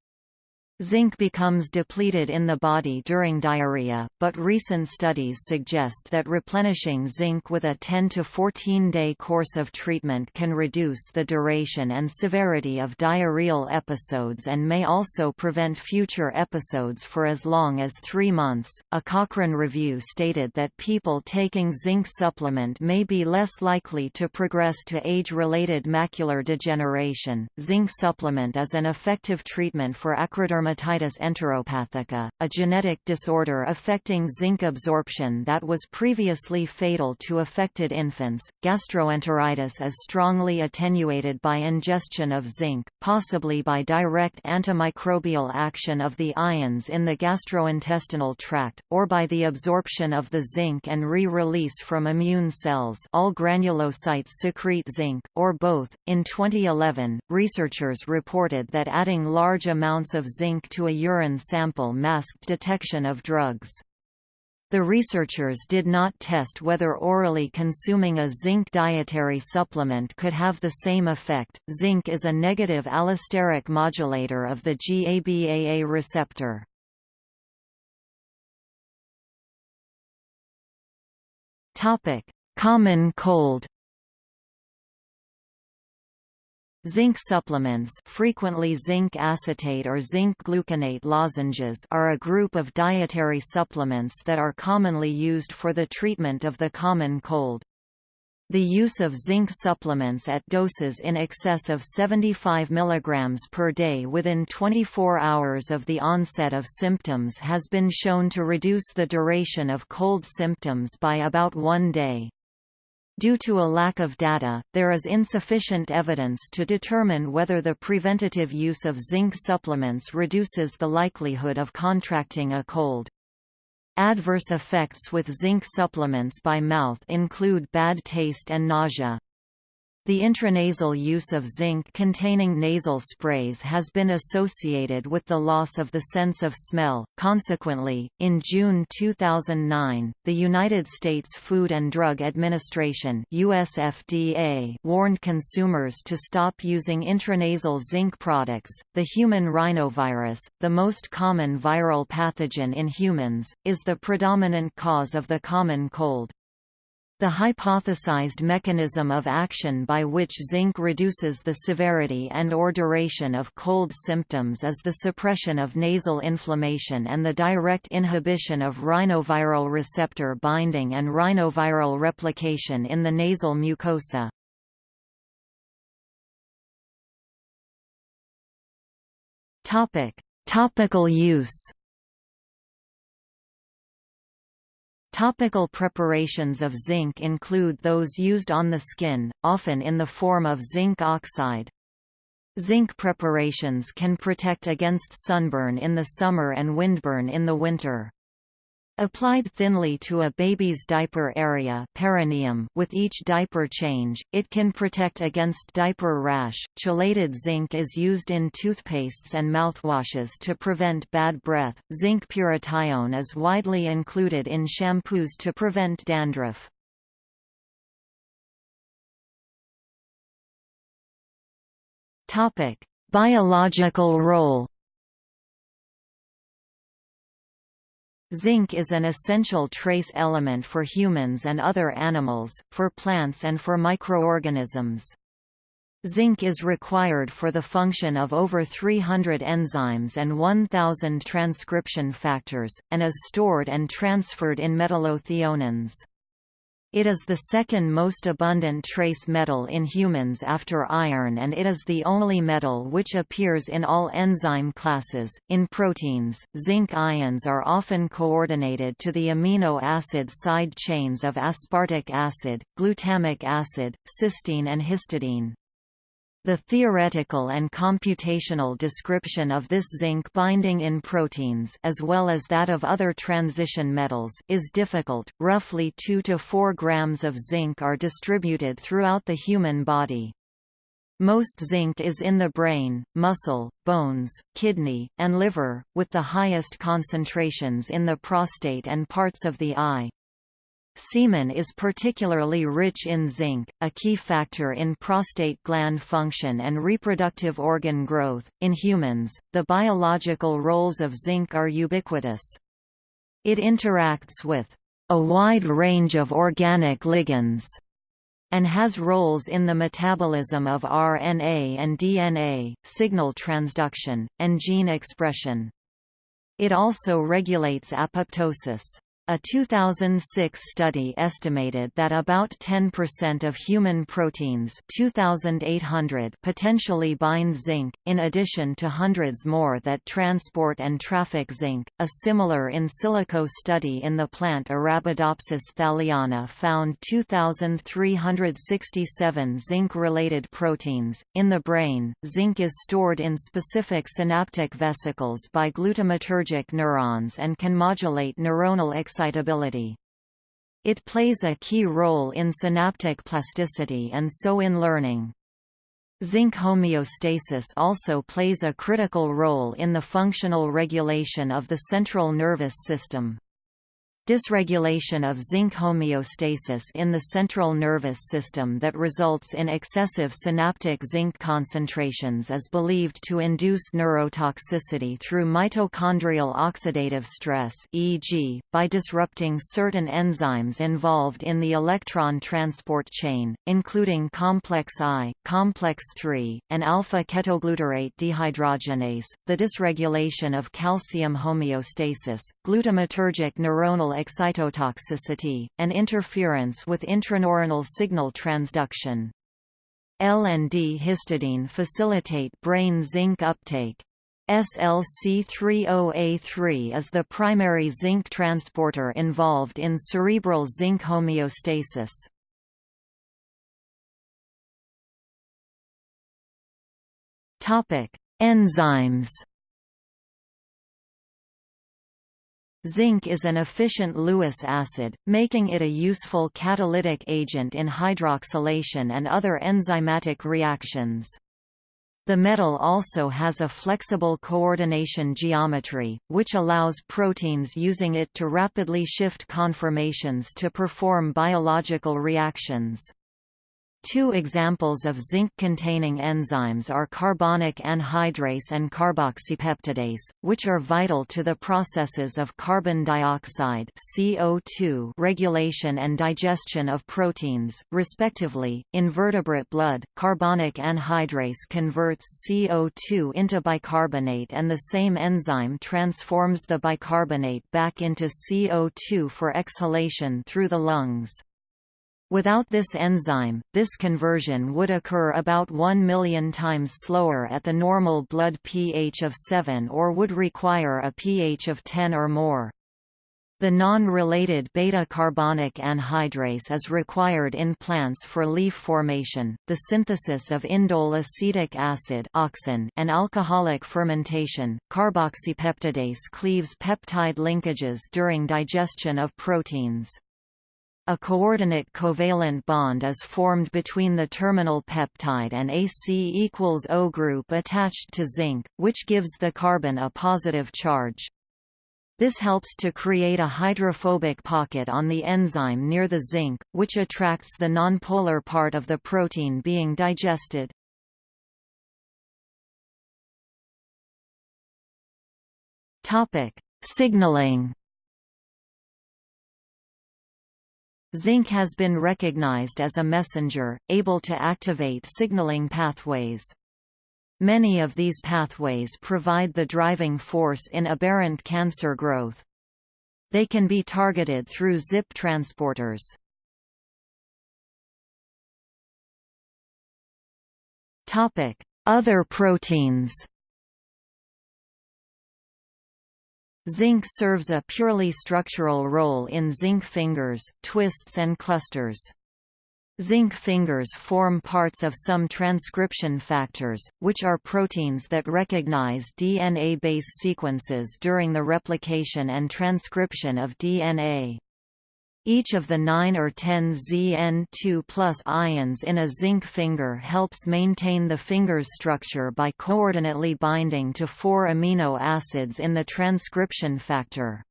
Zinc becomes depleted in the body during diarrhea, but recent studies suggest that replenishing zinc with a 10 to 14 day course of treatment can reduce the duration and severity of diarrheal episodes and may also prevent future episodes for as long as three months. A Cochrane review stated that people taking zinc supplement may be less likely to progress to age related macular degeneration. Zinc supplement is an effective treatment for acrodermatitis dermatitis enteropathica, a genetic disorder affecting zinc absorption that was previously fatal to affected infants. Gastroenteritis is strongly attenuated by ingestion of zinc, possibly by direct antimicrobial action of the ions in the gastrointestinal tract, or by the absorption of the zinc and re-release from immune cells all granulocytes secrete zinc, or both. In 2011, researchers reported that adding large amounts of zinc zinc to a urine sample masked detection of drugs. The researchers did not test whether orally consuming a zinc dietary supplement could have the same effect. Zinc is a negative allosteric modulator of the GABAA receptor. Topic: Common cold. Zinc supplements frequently zinc acetate or zinc gluconate lozenges are a group of dietary supplements that are commonly used for the treatment of the common cold. The use of zinc supplements at doses in excess of 75 mg per day within 24 hours of the onset of symptoms has been shown to reduce the duration of cold symptoms by about one day. Due to a lack of data, there is insufficient evidence to determine whether the preventative use of zinc supplements reduces the likelihood of contracting a cold. Adverse effects with zinc supplements by mouth include bad taste and nausea. The intranasal use of zinc-containing nasal sprays has been associated with the loss of the sense of smell. Consequently, in June 2009, the United States Food and Drug Administration (USFDA) warned consumers to stop using intranasal zinc products. The human rhinovirus, the most common viral pathogen in humans, is the predominant cause of the common cold. The hypothesized mechanism of action by which zinc reduces the severity and or duration of cold symptoms is the suppression of nasal inflammation and the direct inhibition of rhinoviral receptor binding and rhinoviral replication in the nasal mucosa. Topical use Topical preparations of zinc include those used on the skin, often in the form of zinc oxide. Zinc preparations can protect against sunburn in the summer and windburn in the winter. Applied thinly to a baby's diaper area perineum with each diaper change, it can protect against diaper rash. Chelated zinc is used in toothpastes and mouthwashes to prevent bad breath. Zinc pyrithione is widely included in shampoos to prevent dandruff. Topic: Biological role Zinc is an essential trace element for humans and other animals, for plants and for microorganisms. Zinc is required for the function of over 300 enzymes and 1,000 transcription factors, and is stored and transferred in metallothioneins. It is the second most abundant trace metal in humans after iron and it is the only metal which appears in all enzyme classes. In proteins, zinc ions are often coordinated to the amino acid side chains of aspartic acid, glutamic acid, cysteine and histidine. The theoretical and computational description of this zinc binding in proteins as well as that of other transition metals is difficult. Roughly 2 to 4 grams of zinc are distributed throughout the human body. Most zinc is in the brain, muscle, bones, kidney, and liver, with the highest concentrations in the prostate and parts of the eye. Semen is particularly rich in zinc, a key factor in prostate gland function and reproductive organ growth. In humans, the biological roles of zinc are ubiquitous. It interacts with a wide range of organic ligands and has roles in the metabolism of RNA and DNA, signal transduction, and gene expression. It also regulates apoptosis. A 2006 study estimated that about 10% of human proteins 2,800 potentially bind zinc, in addition to hundreds more that transport and traffic zinc. A similar in silico study in the plant Arabidopsis thaliana found 2,367 zinc-related proteins. In the brain, zinc is stored in specific synaptic vesicles by glutamatergic neurons and can modulate neuronal excitation excitability. It plays a key role in synaptic plasticity and so in learning. Zinc homeostasis also plays a critical role in the functional regulation of the central nervous system. Dysregulation of zinc homeostasis in the central nervous system that results in excessive synaptic zinc concentrations is believed to induce neurotoxicity through mitochondrial oxidative stress e.g., by disrupting certain enzymes involved in the electron transport chain, including complex I, complex III, and alpha-ketoglutarate dehydrogenase, the dysregulation of calcium homeostasis, glutamatergic neuronal excitotoxicity, and interference with intraneuronal signal transduction. L and D histidine facilitate brain zinc uptake. SLC30A3 is the primary zinc transporter involved in cerebral zinc homeostasis. Topic: Enzymes Zinc is an efficient Lewis acid, making it a useful catalytic agent in hydroxylation and other enzymatic reactions. The metal also has a flexible coordination geometry, which allows proteins using it to rapidly shift conformations to perform biological reactions. Two examples of zinc-containing enzymes are carbonic anhydrase and carboxypeptidase, which are vital to the processes of carbon dioxide CO2 regulation and digestion of proteins, respectively. In vertebrate blood, carbonic anhydrase converts CO2 into bicarbonate and the same enzyme transforms the bicarbonate back into CO2 for exhalation through the lungs. Without this enzyme, this conversion would occur about 1 million times slower at the normal blood pH of 7 or would require a pH of 10 or more. The non-related beta-carbonic anhydrase is required in plants for leaf formation, the synthesis of indole acetic acid and alcoholic fermentation. Carboxypeptidase cleaves peptide linkages during digestion of proteins. A coordinate covalent bond is formed between the terminal peptide and AC equals O group attached to zinc, which gives the carbon a positive charge. This helps to create a hydrophobic pocket on the enzyme near the zinc, which attracts the nonpolar part of the protein being digested. Signaling. Zinc has been recognized as a messenger, able to activate signaling pathways. Many of these pathways provide the driving force in aberrant cancer growth. They can be targeted through ZIP transporters. Other proteins Zinc serves a purely structural role in zinc fingers, twists and clusters. Zinc fingers form parts of some transcription factors, which are proteins that recognize DNA base sequences during the replication and transcription of DNA. Each of the 9 or 10 Zn2 ions in a zinc finger helps maintain the finger's structure by coordinately binding to four amino acids in the transcription factor.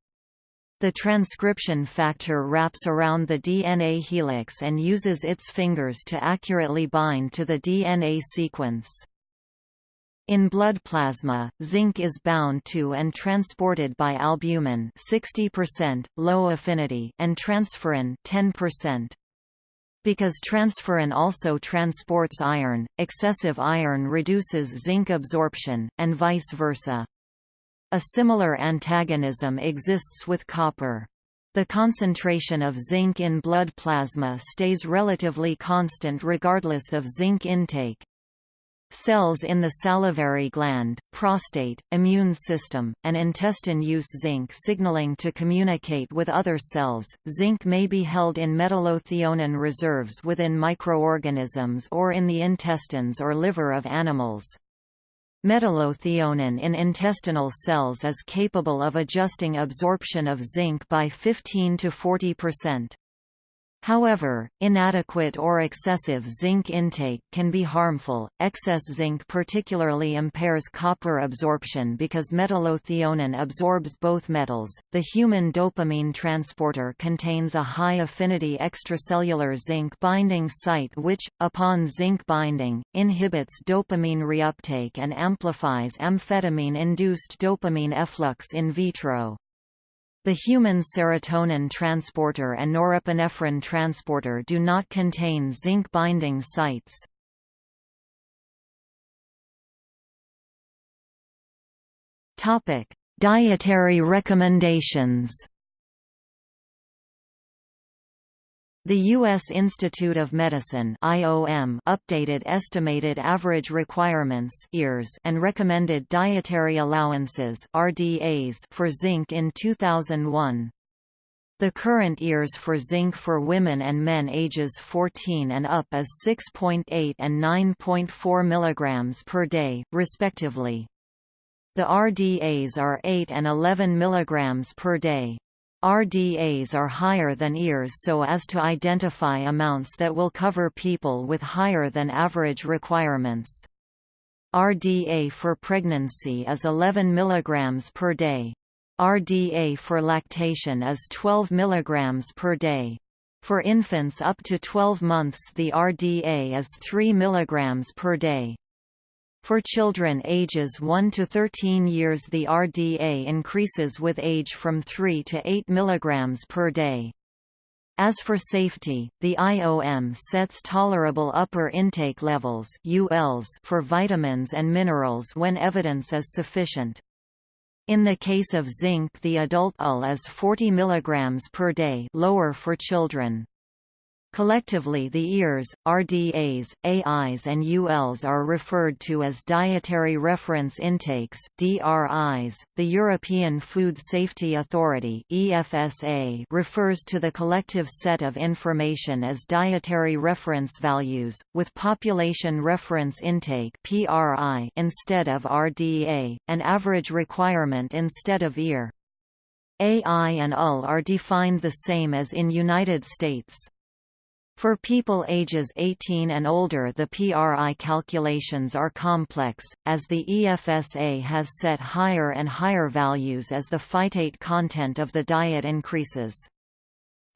The transcription factor wraps around the DNA helix and uses its fingers to accurately bind to the DNA sequence. In blood plasma, zinc is bound to and transported by albumin 60%, low affinity and transferrin 10%. Because transferrin also transports iron, excessive iron reduces zinc absorption, and vice versa. A similar antagonism exists with copper. The concentration of zinc in blood plasma stays relatively constant regardless of zinc intake. Cells in the salivary gland, prostate, immune system, and intestine use zinc signaling to communicate with other cells. Zinc may be held in metallothionein reserves within microorganisms or in the intestines or liver of animals. Metallothionein in intestinal cells is capable of adjusting absorption of zinc by 15 to 40 percent. However, inadequate or excessive zinc intake can be harmful. Excess zinc particularly impairs copper absorption because metallothionein absorbs both metals. The human dopamine transporter contains a high affinity extracellular zinc binding site which, upon zinc binding, inhibits dopamine reuptake and amplifies amphetamine induced dopamine efflux in vitro. The human serotonin transporter and norepinephrine transporter do not contain zinc binding sites. Topic: Dietary recommendations. The U.S. Institute of Medicine IOM updated estimated average requirements and recommended dietary allowances RDAs for zinc in 2001. The current EARS for zinc for women and men ages 14 and up is 6.8 and 9.4 mg per day, respectively. The RDAs are 8 and 11 mg per day. RDAs are higher than EARS so as to identify amounts that will cover people with higher than average requirements. RDA for pregnancy is 11 mg per day. RDA for lactation is 12 mg per day. For infants up to 12 months the RDA is 3 mg per day. For children ages 1 to 13 years the RDA increases with age from 3 to 8 mg per day. As for safety, the IOM sets tolerable upper intake levels ULs for vitamins and minerals when evidence is sufficient. In the case of zinc the adult UL is 40 mg per day lower for children. Collectively the EARs, RDAs, AIs and ULs are referred to as Dietary Reference Intakes DRIs. .The European Food Safety Authority EFSA refers to the collective set of information as Dietary Reference Values, with Population Reference Intake PRI instead of RDA, an average requirement instead of EAR. AI and UL are defined the same as in United States. For people ages 18 and older the PRI calculations are complex, as the EFSA has set higher and higher values as the phytate content of the diet increases.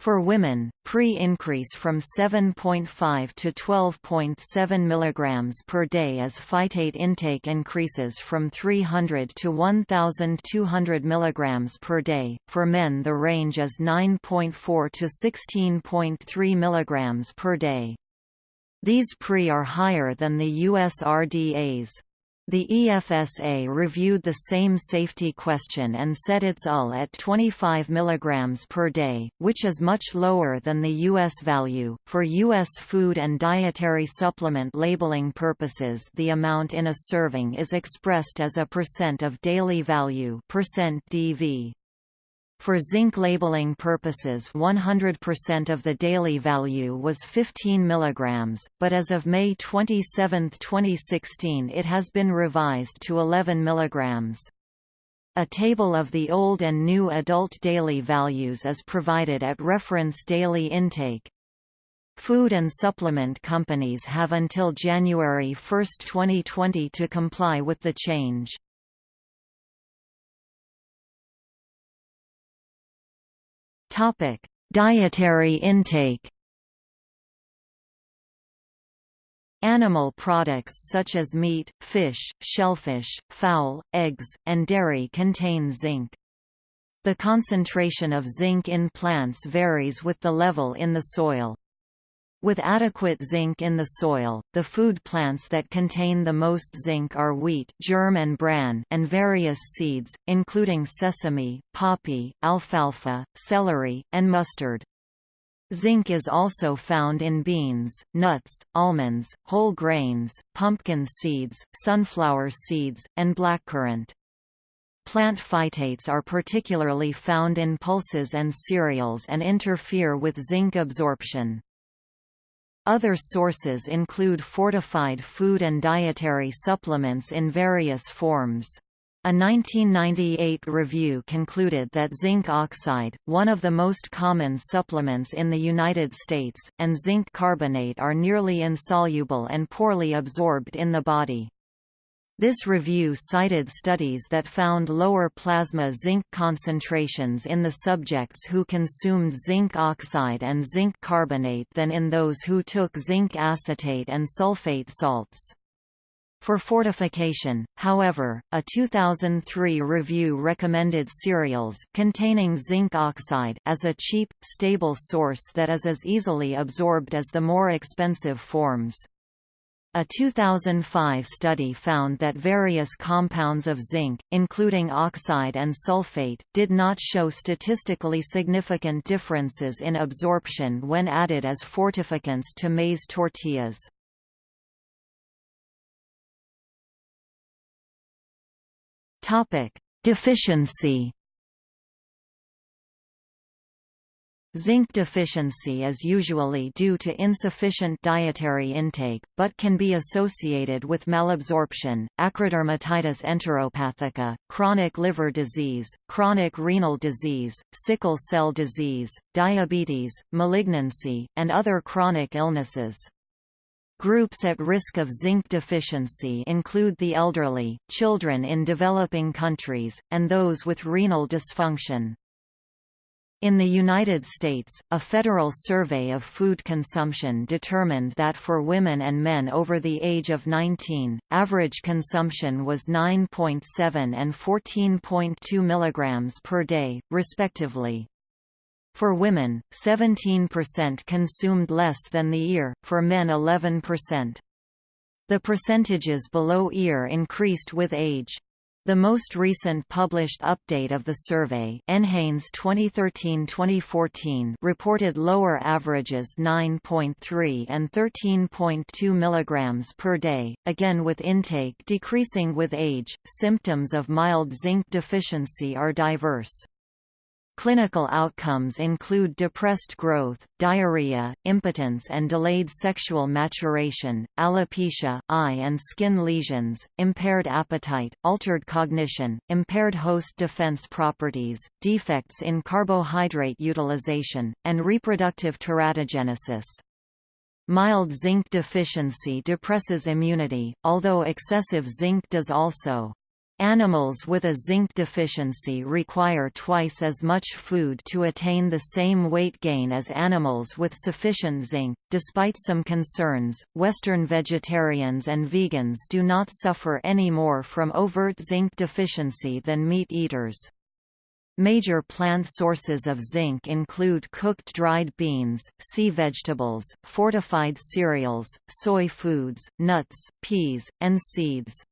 For women, pre-increase from 7.5 to 12.7 mg per day as phytate intake increases from 300 to 1,200 mg per day. For men the range is 9.4 to 16.3 mg per day. These pre are higher than the US RDAs. The EFSA reviewed the same safety question and set its UL at 25 mg per day, which is much lower than the U.S. value. For U.S. food and dietary supplement labeling purposes, the amount in a serving is expressed as a percent of daily value percent DV. For zinc labeling purposes 100% of the daily value was 15 mg, but as of May 27, 2016 it has been revised to 11 mg. A table of the old and new adult daily values is provided at reference daily intake. Food and supplement companies have until January 1, 2020 to comply with the change. Topic: Dietary intake. Animal products such as meat, fish, shellfish, fowl, eggs, and dairy contain zinc. The concentration of zinc in plants varies with the level in the soil. With adequate zinc in the soil, the food plants that contain the most zinc are wheat germ and, bran and various seeds, including sesame, poppy, alfalfa, celery, and mustard. Zinc is also found in beans, nuts, almonds, whole grains, pumpkin seeds, sunflower seeds, and blackcurrant. Plant phytates are particularly found in pulses and cereals and interfere with zinc absorption. Other sources include fortified food and dietary supplements in various forms. A 1998 review concluded that zinc oxide, one of the most common supplements in the United States, and zinc carbonate are nearly insoluble and poorly absorbed in the body. This review cited studies that found lower plasma zinc concentrations in the subjects who consumed zinc oxide and zinc carbonate than in those who took zinc acetate and sulfate salts. For fortification, however, a 2003 review recommended cereals containing zinc oxide as a cheap, stable source that is as easily absorbed as the more expensive forms. A 2005 study found that various compounds of zinc, including oxide and sulfate, did not show statistically significant differences in absorption when added as fortificants to maize tortillas. Deficiency Zinc deficiency is usually due to insufficient dietary intake, but can be associated with malabsorption, acrodermatitis enteropathica, chronic liver disease, chronic renal disease, sickle cell disease, diabetes, malignancy, and other chronic illnesses. Groups at risk of zinc deficiency include the elderly, children in developing countries, and those with renal dysfunction. In the United States, a federal survey of food consumption determined that for women and men over the age of 19, average consumption was 9.7 and 14.2 mg per day, respectively. For women, 17% consumed less than the EAR, for men 11%. The percentages below EAR increased with age. The most recent published update of the survey NHANES 2013-2014 reported lower averages 9.3 and 13.2 mg per day, again with intake decreasing with age. Symptoms of mild zinc deficiency are diverse. Clinical outcomes include depressed growth, diarrhea, impotence and delayed sexual maturation, alopecia, eye and skin lesions, impaired appetite, altered cognition, impaired host defense properties, defects in carbohydrate utilization, and reproductive teratogenesis. Mild zinc deficiency depresses immunity, although excessive zinc does also. Animals with a zinc deficiency require twice as much food to attain the same weight gain as animals with sufficient zinc. Despite some concerns, Western vegetarians and vegans do not suffer any more from overt zinc deficiency than meat eaters. Major plant sources of zinc include cooked dried beans, sea vegetables, fortified cereals, soy foods, nuts, peas, and seeds.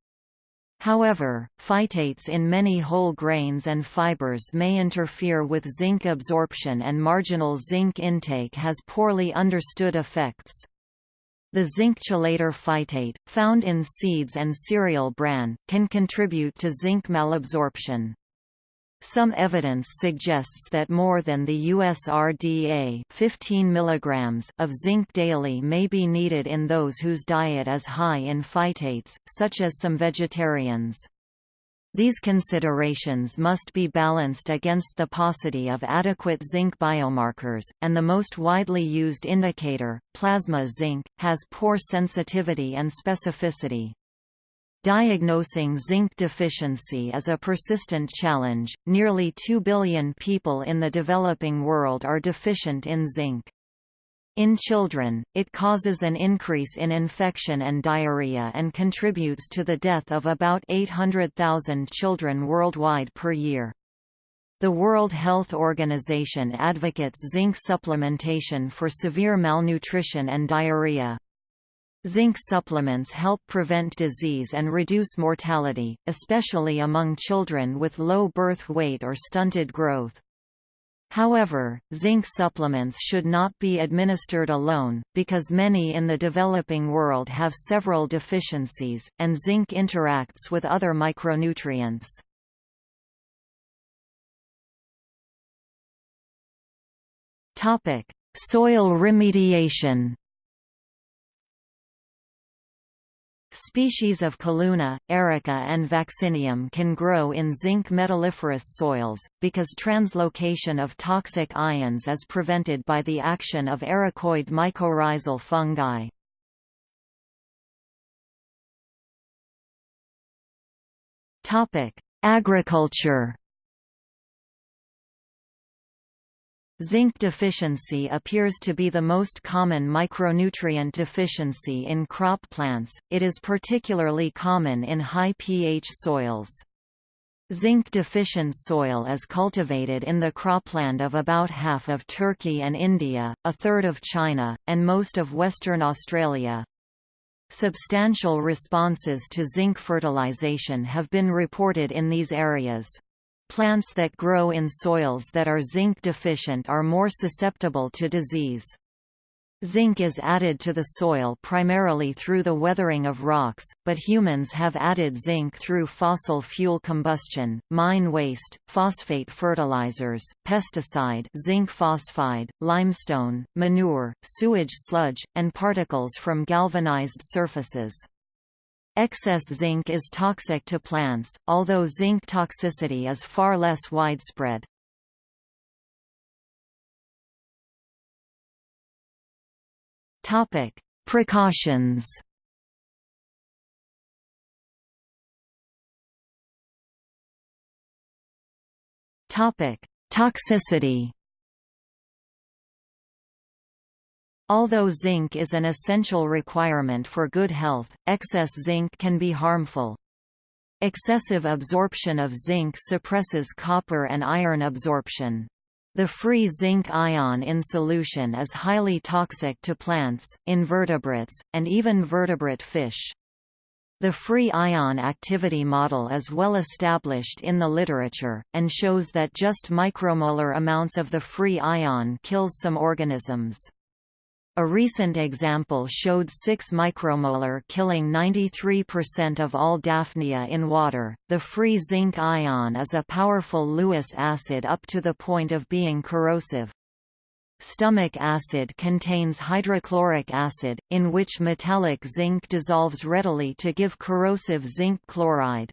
However, phytates in many whole grains and fibers may interfere with zinc absorption and marginal zinc intake has poorly understood effects. The zinc chelator phytate, found in seeds and cereal bran, can contribute to zinc malabsorption. Some evidence suggests that more than the USRDA 15 mg of zinc daily may be needed in those whose diet is high in phytates, such as some vegetarians. These considerations must be balanced against the paucity of adequate zinc biomarkers, and the most widely used indicator, plasma zinc, has poor sensitivity and specificity. Diagnosing zinc deficiency is a persistent challenge. Nearly 2 billion people in the developing world are deficient in zinc. In children, it causes an increase in infection and diarrhea and contributes to the death of about 800,000 children worldwide per year. The World Health Organization advocates zinc supplementation for severe malnutrition and diarrhea. Zinc supplements help prevent disease and reduce mortality, especially among children with low birth weight or stunted growth. However, zinc supplements should not be administered alone, because many in the developing world have several deficiencies, and zinc interacts with other micronutrients. Soil remediation Species of Calluna, erica and vaccinium can grow in zinc metalliferous soils, because translocation of toxic ions is prevented by the action of ericoid mycorrhizal fungi. Agriculture Zinc deficiency appears to be the most common micronutrient deficiency in crop plants, it is particularly common in high pH soils. Zinc-deficient soil is cultivated in the cropland of about half of Turkey and India, a third of China, and most of Western Australia. Substantial responses to zinc fertilization have been reported in these areas. Plants that grow in soils that are zinc deficient are more susceptible to disease. Zinc is added to the soil primarily through the weathering of rocks, but humans have added zinc through fossil fuel combustion, mine waste, phosphate fertilizers, pesticide zinc phosphide, limestone, manure, sewage sludge, and particles from galvanized surfaces. Excess zinc is toxic to plants, although zinc toxicity is far less widespread. Topic: Precautions. Topic: Toxicity. Although zinc is an essential requirement for good health, excess zinc can be harmful. Excessive absorption of zinc suppresses copper and iron absorption. The free zinc ion in solution is highly toxic to plants, invertebrates, and even vertebrate fish. The free ion activity model is well established in the literature, and shows that just micromolar amounts of the free ion kills some organisms. A recent example showed 6 micromolar killing 93% of all Daphnia in water. The free zinc ion is a powerful Lewis acid up to the point of being corrosive. Stomach acid contains hydrochloric acid, in which metallic zinc dissolves readily to give corrosive zinc chloride.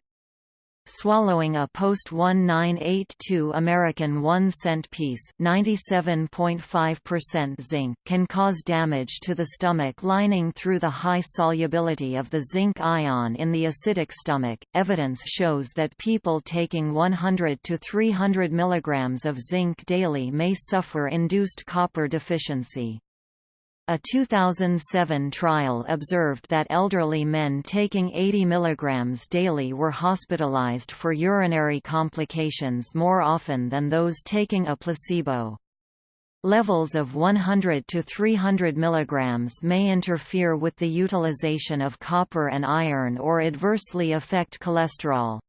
Swallowing a post-1982 American 1 cent piece 97.5% zinc can cause damage to the stomach lining through the high solubility of the zinc ion in the acidic stomach. Evidence shows that people taking 100 to 300 mg of zinc daily may suffer induced copper deficiency. A 2007 trial observed that elderly men taking 80 mg daily were hospitalized for urinary complications more often than those taking a placebo. Levels of 100 to 300 mg may interfere with the utilization of copper and iron or adversely affect cholesterol.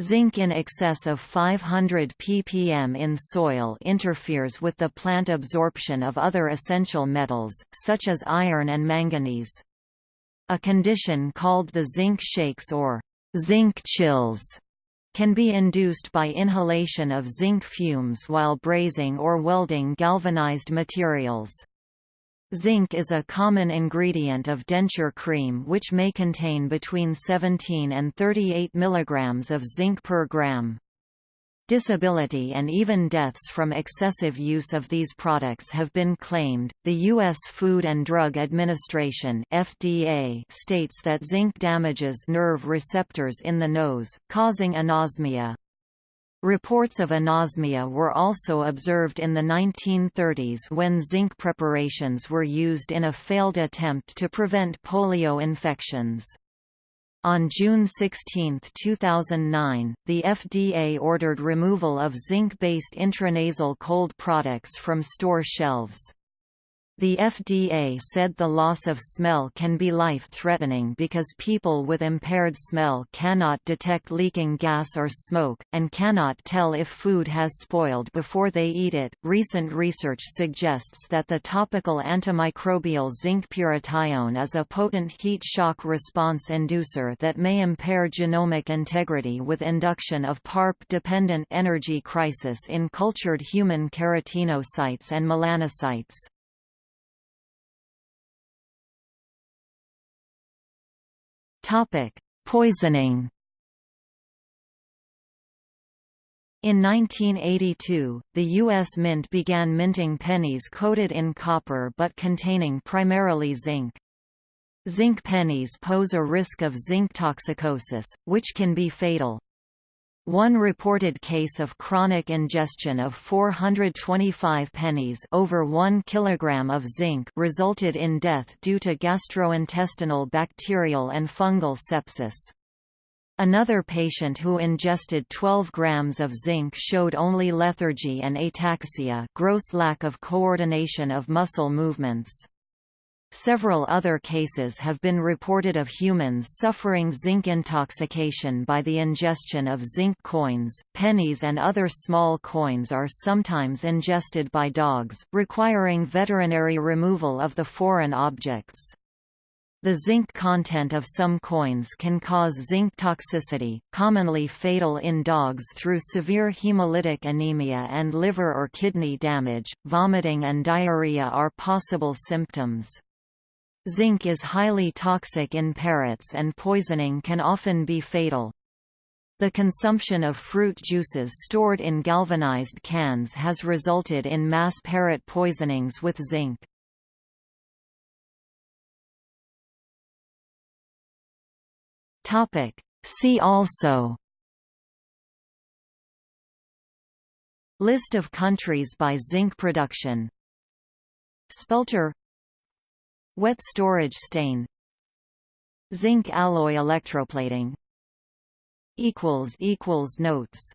Zinc in excess of 500 ppm in soil interferes with the plant absorption of other essential metals, such as iron and manganese. A condition called the zinc shakes or zinc chills can be induced by inhalation of zinc fumes while brazing or welding galvanized materials. Zinc is a common ingredient of denture cream which may contain between 17 and 38 mg of zinc per gram. Disability and even deaths from excessive use of these products have been claimed. The U.S. Food and Drug Administration (FDA) states that zinc damages nerve receptors in the nose, causing anosmia. Reports of anosmia were also observed in the 1930s when zinc preparations were used in a failed attempt to prevent polio infections. On June 16, 2009, the FDA ordered removal of zinc-based intranasal cold products from store shelves. The FDA said the loss of smell can be life-threatening because people with impaired smell cannot detect leaking gas or smoke, and cannot tell if food has spoiled before they eat it. Recent research suggests that the topical antimicrobial zinc pyrithione is a potent heat shock response inducer that may impair genomic integrity with induction of PARP-dependent energy crisis in cultured human keratinocytes and melanocytes. Topic: Poisoning. In 1982, the U.S. Mint began minting pennies coated in copper but containing primarily zinc. Zinc pennies pose a risk of zinc toxicosis, which can be fatal. One reported case of chronic ingestion of 425 pennies over 1 kg of zinc resulted in death due to gastrointestinal bacterial and fungal sepsis. Another patient who ingested 12 grams of zinc showed only lethargy and ataxia gross lack of coordination of muscle movements. Several other cases have been reported of humans suffering zinc intoxication by the ingestion of zinc coins. Pennies and other small coins are sometimes ingested by dogs, requiring veterinary removal of the foreign objects. The zinc content of some coins can cause zinc toxicity, commonly fatal in dogs through severe hemolytic anemia and liver or kidney damage. Vomiting and diarrhea are possible symptoms. Zinc is highly toxic in parrots and poisoning can often be fatal. The consumption of fruit juices stored in galvanized cans has resulted in mass parrot poisonings with zinc. Topic See also List of countries by zinc production Spelter Wet storage stain Zinc alloy electroplating Notes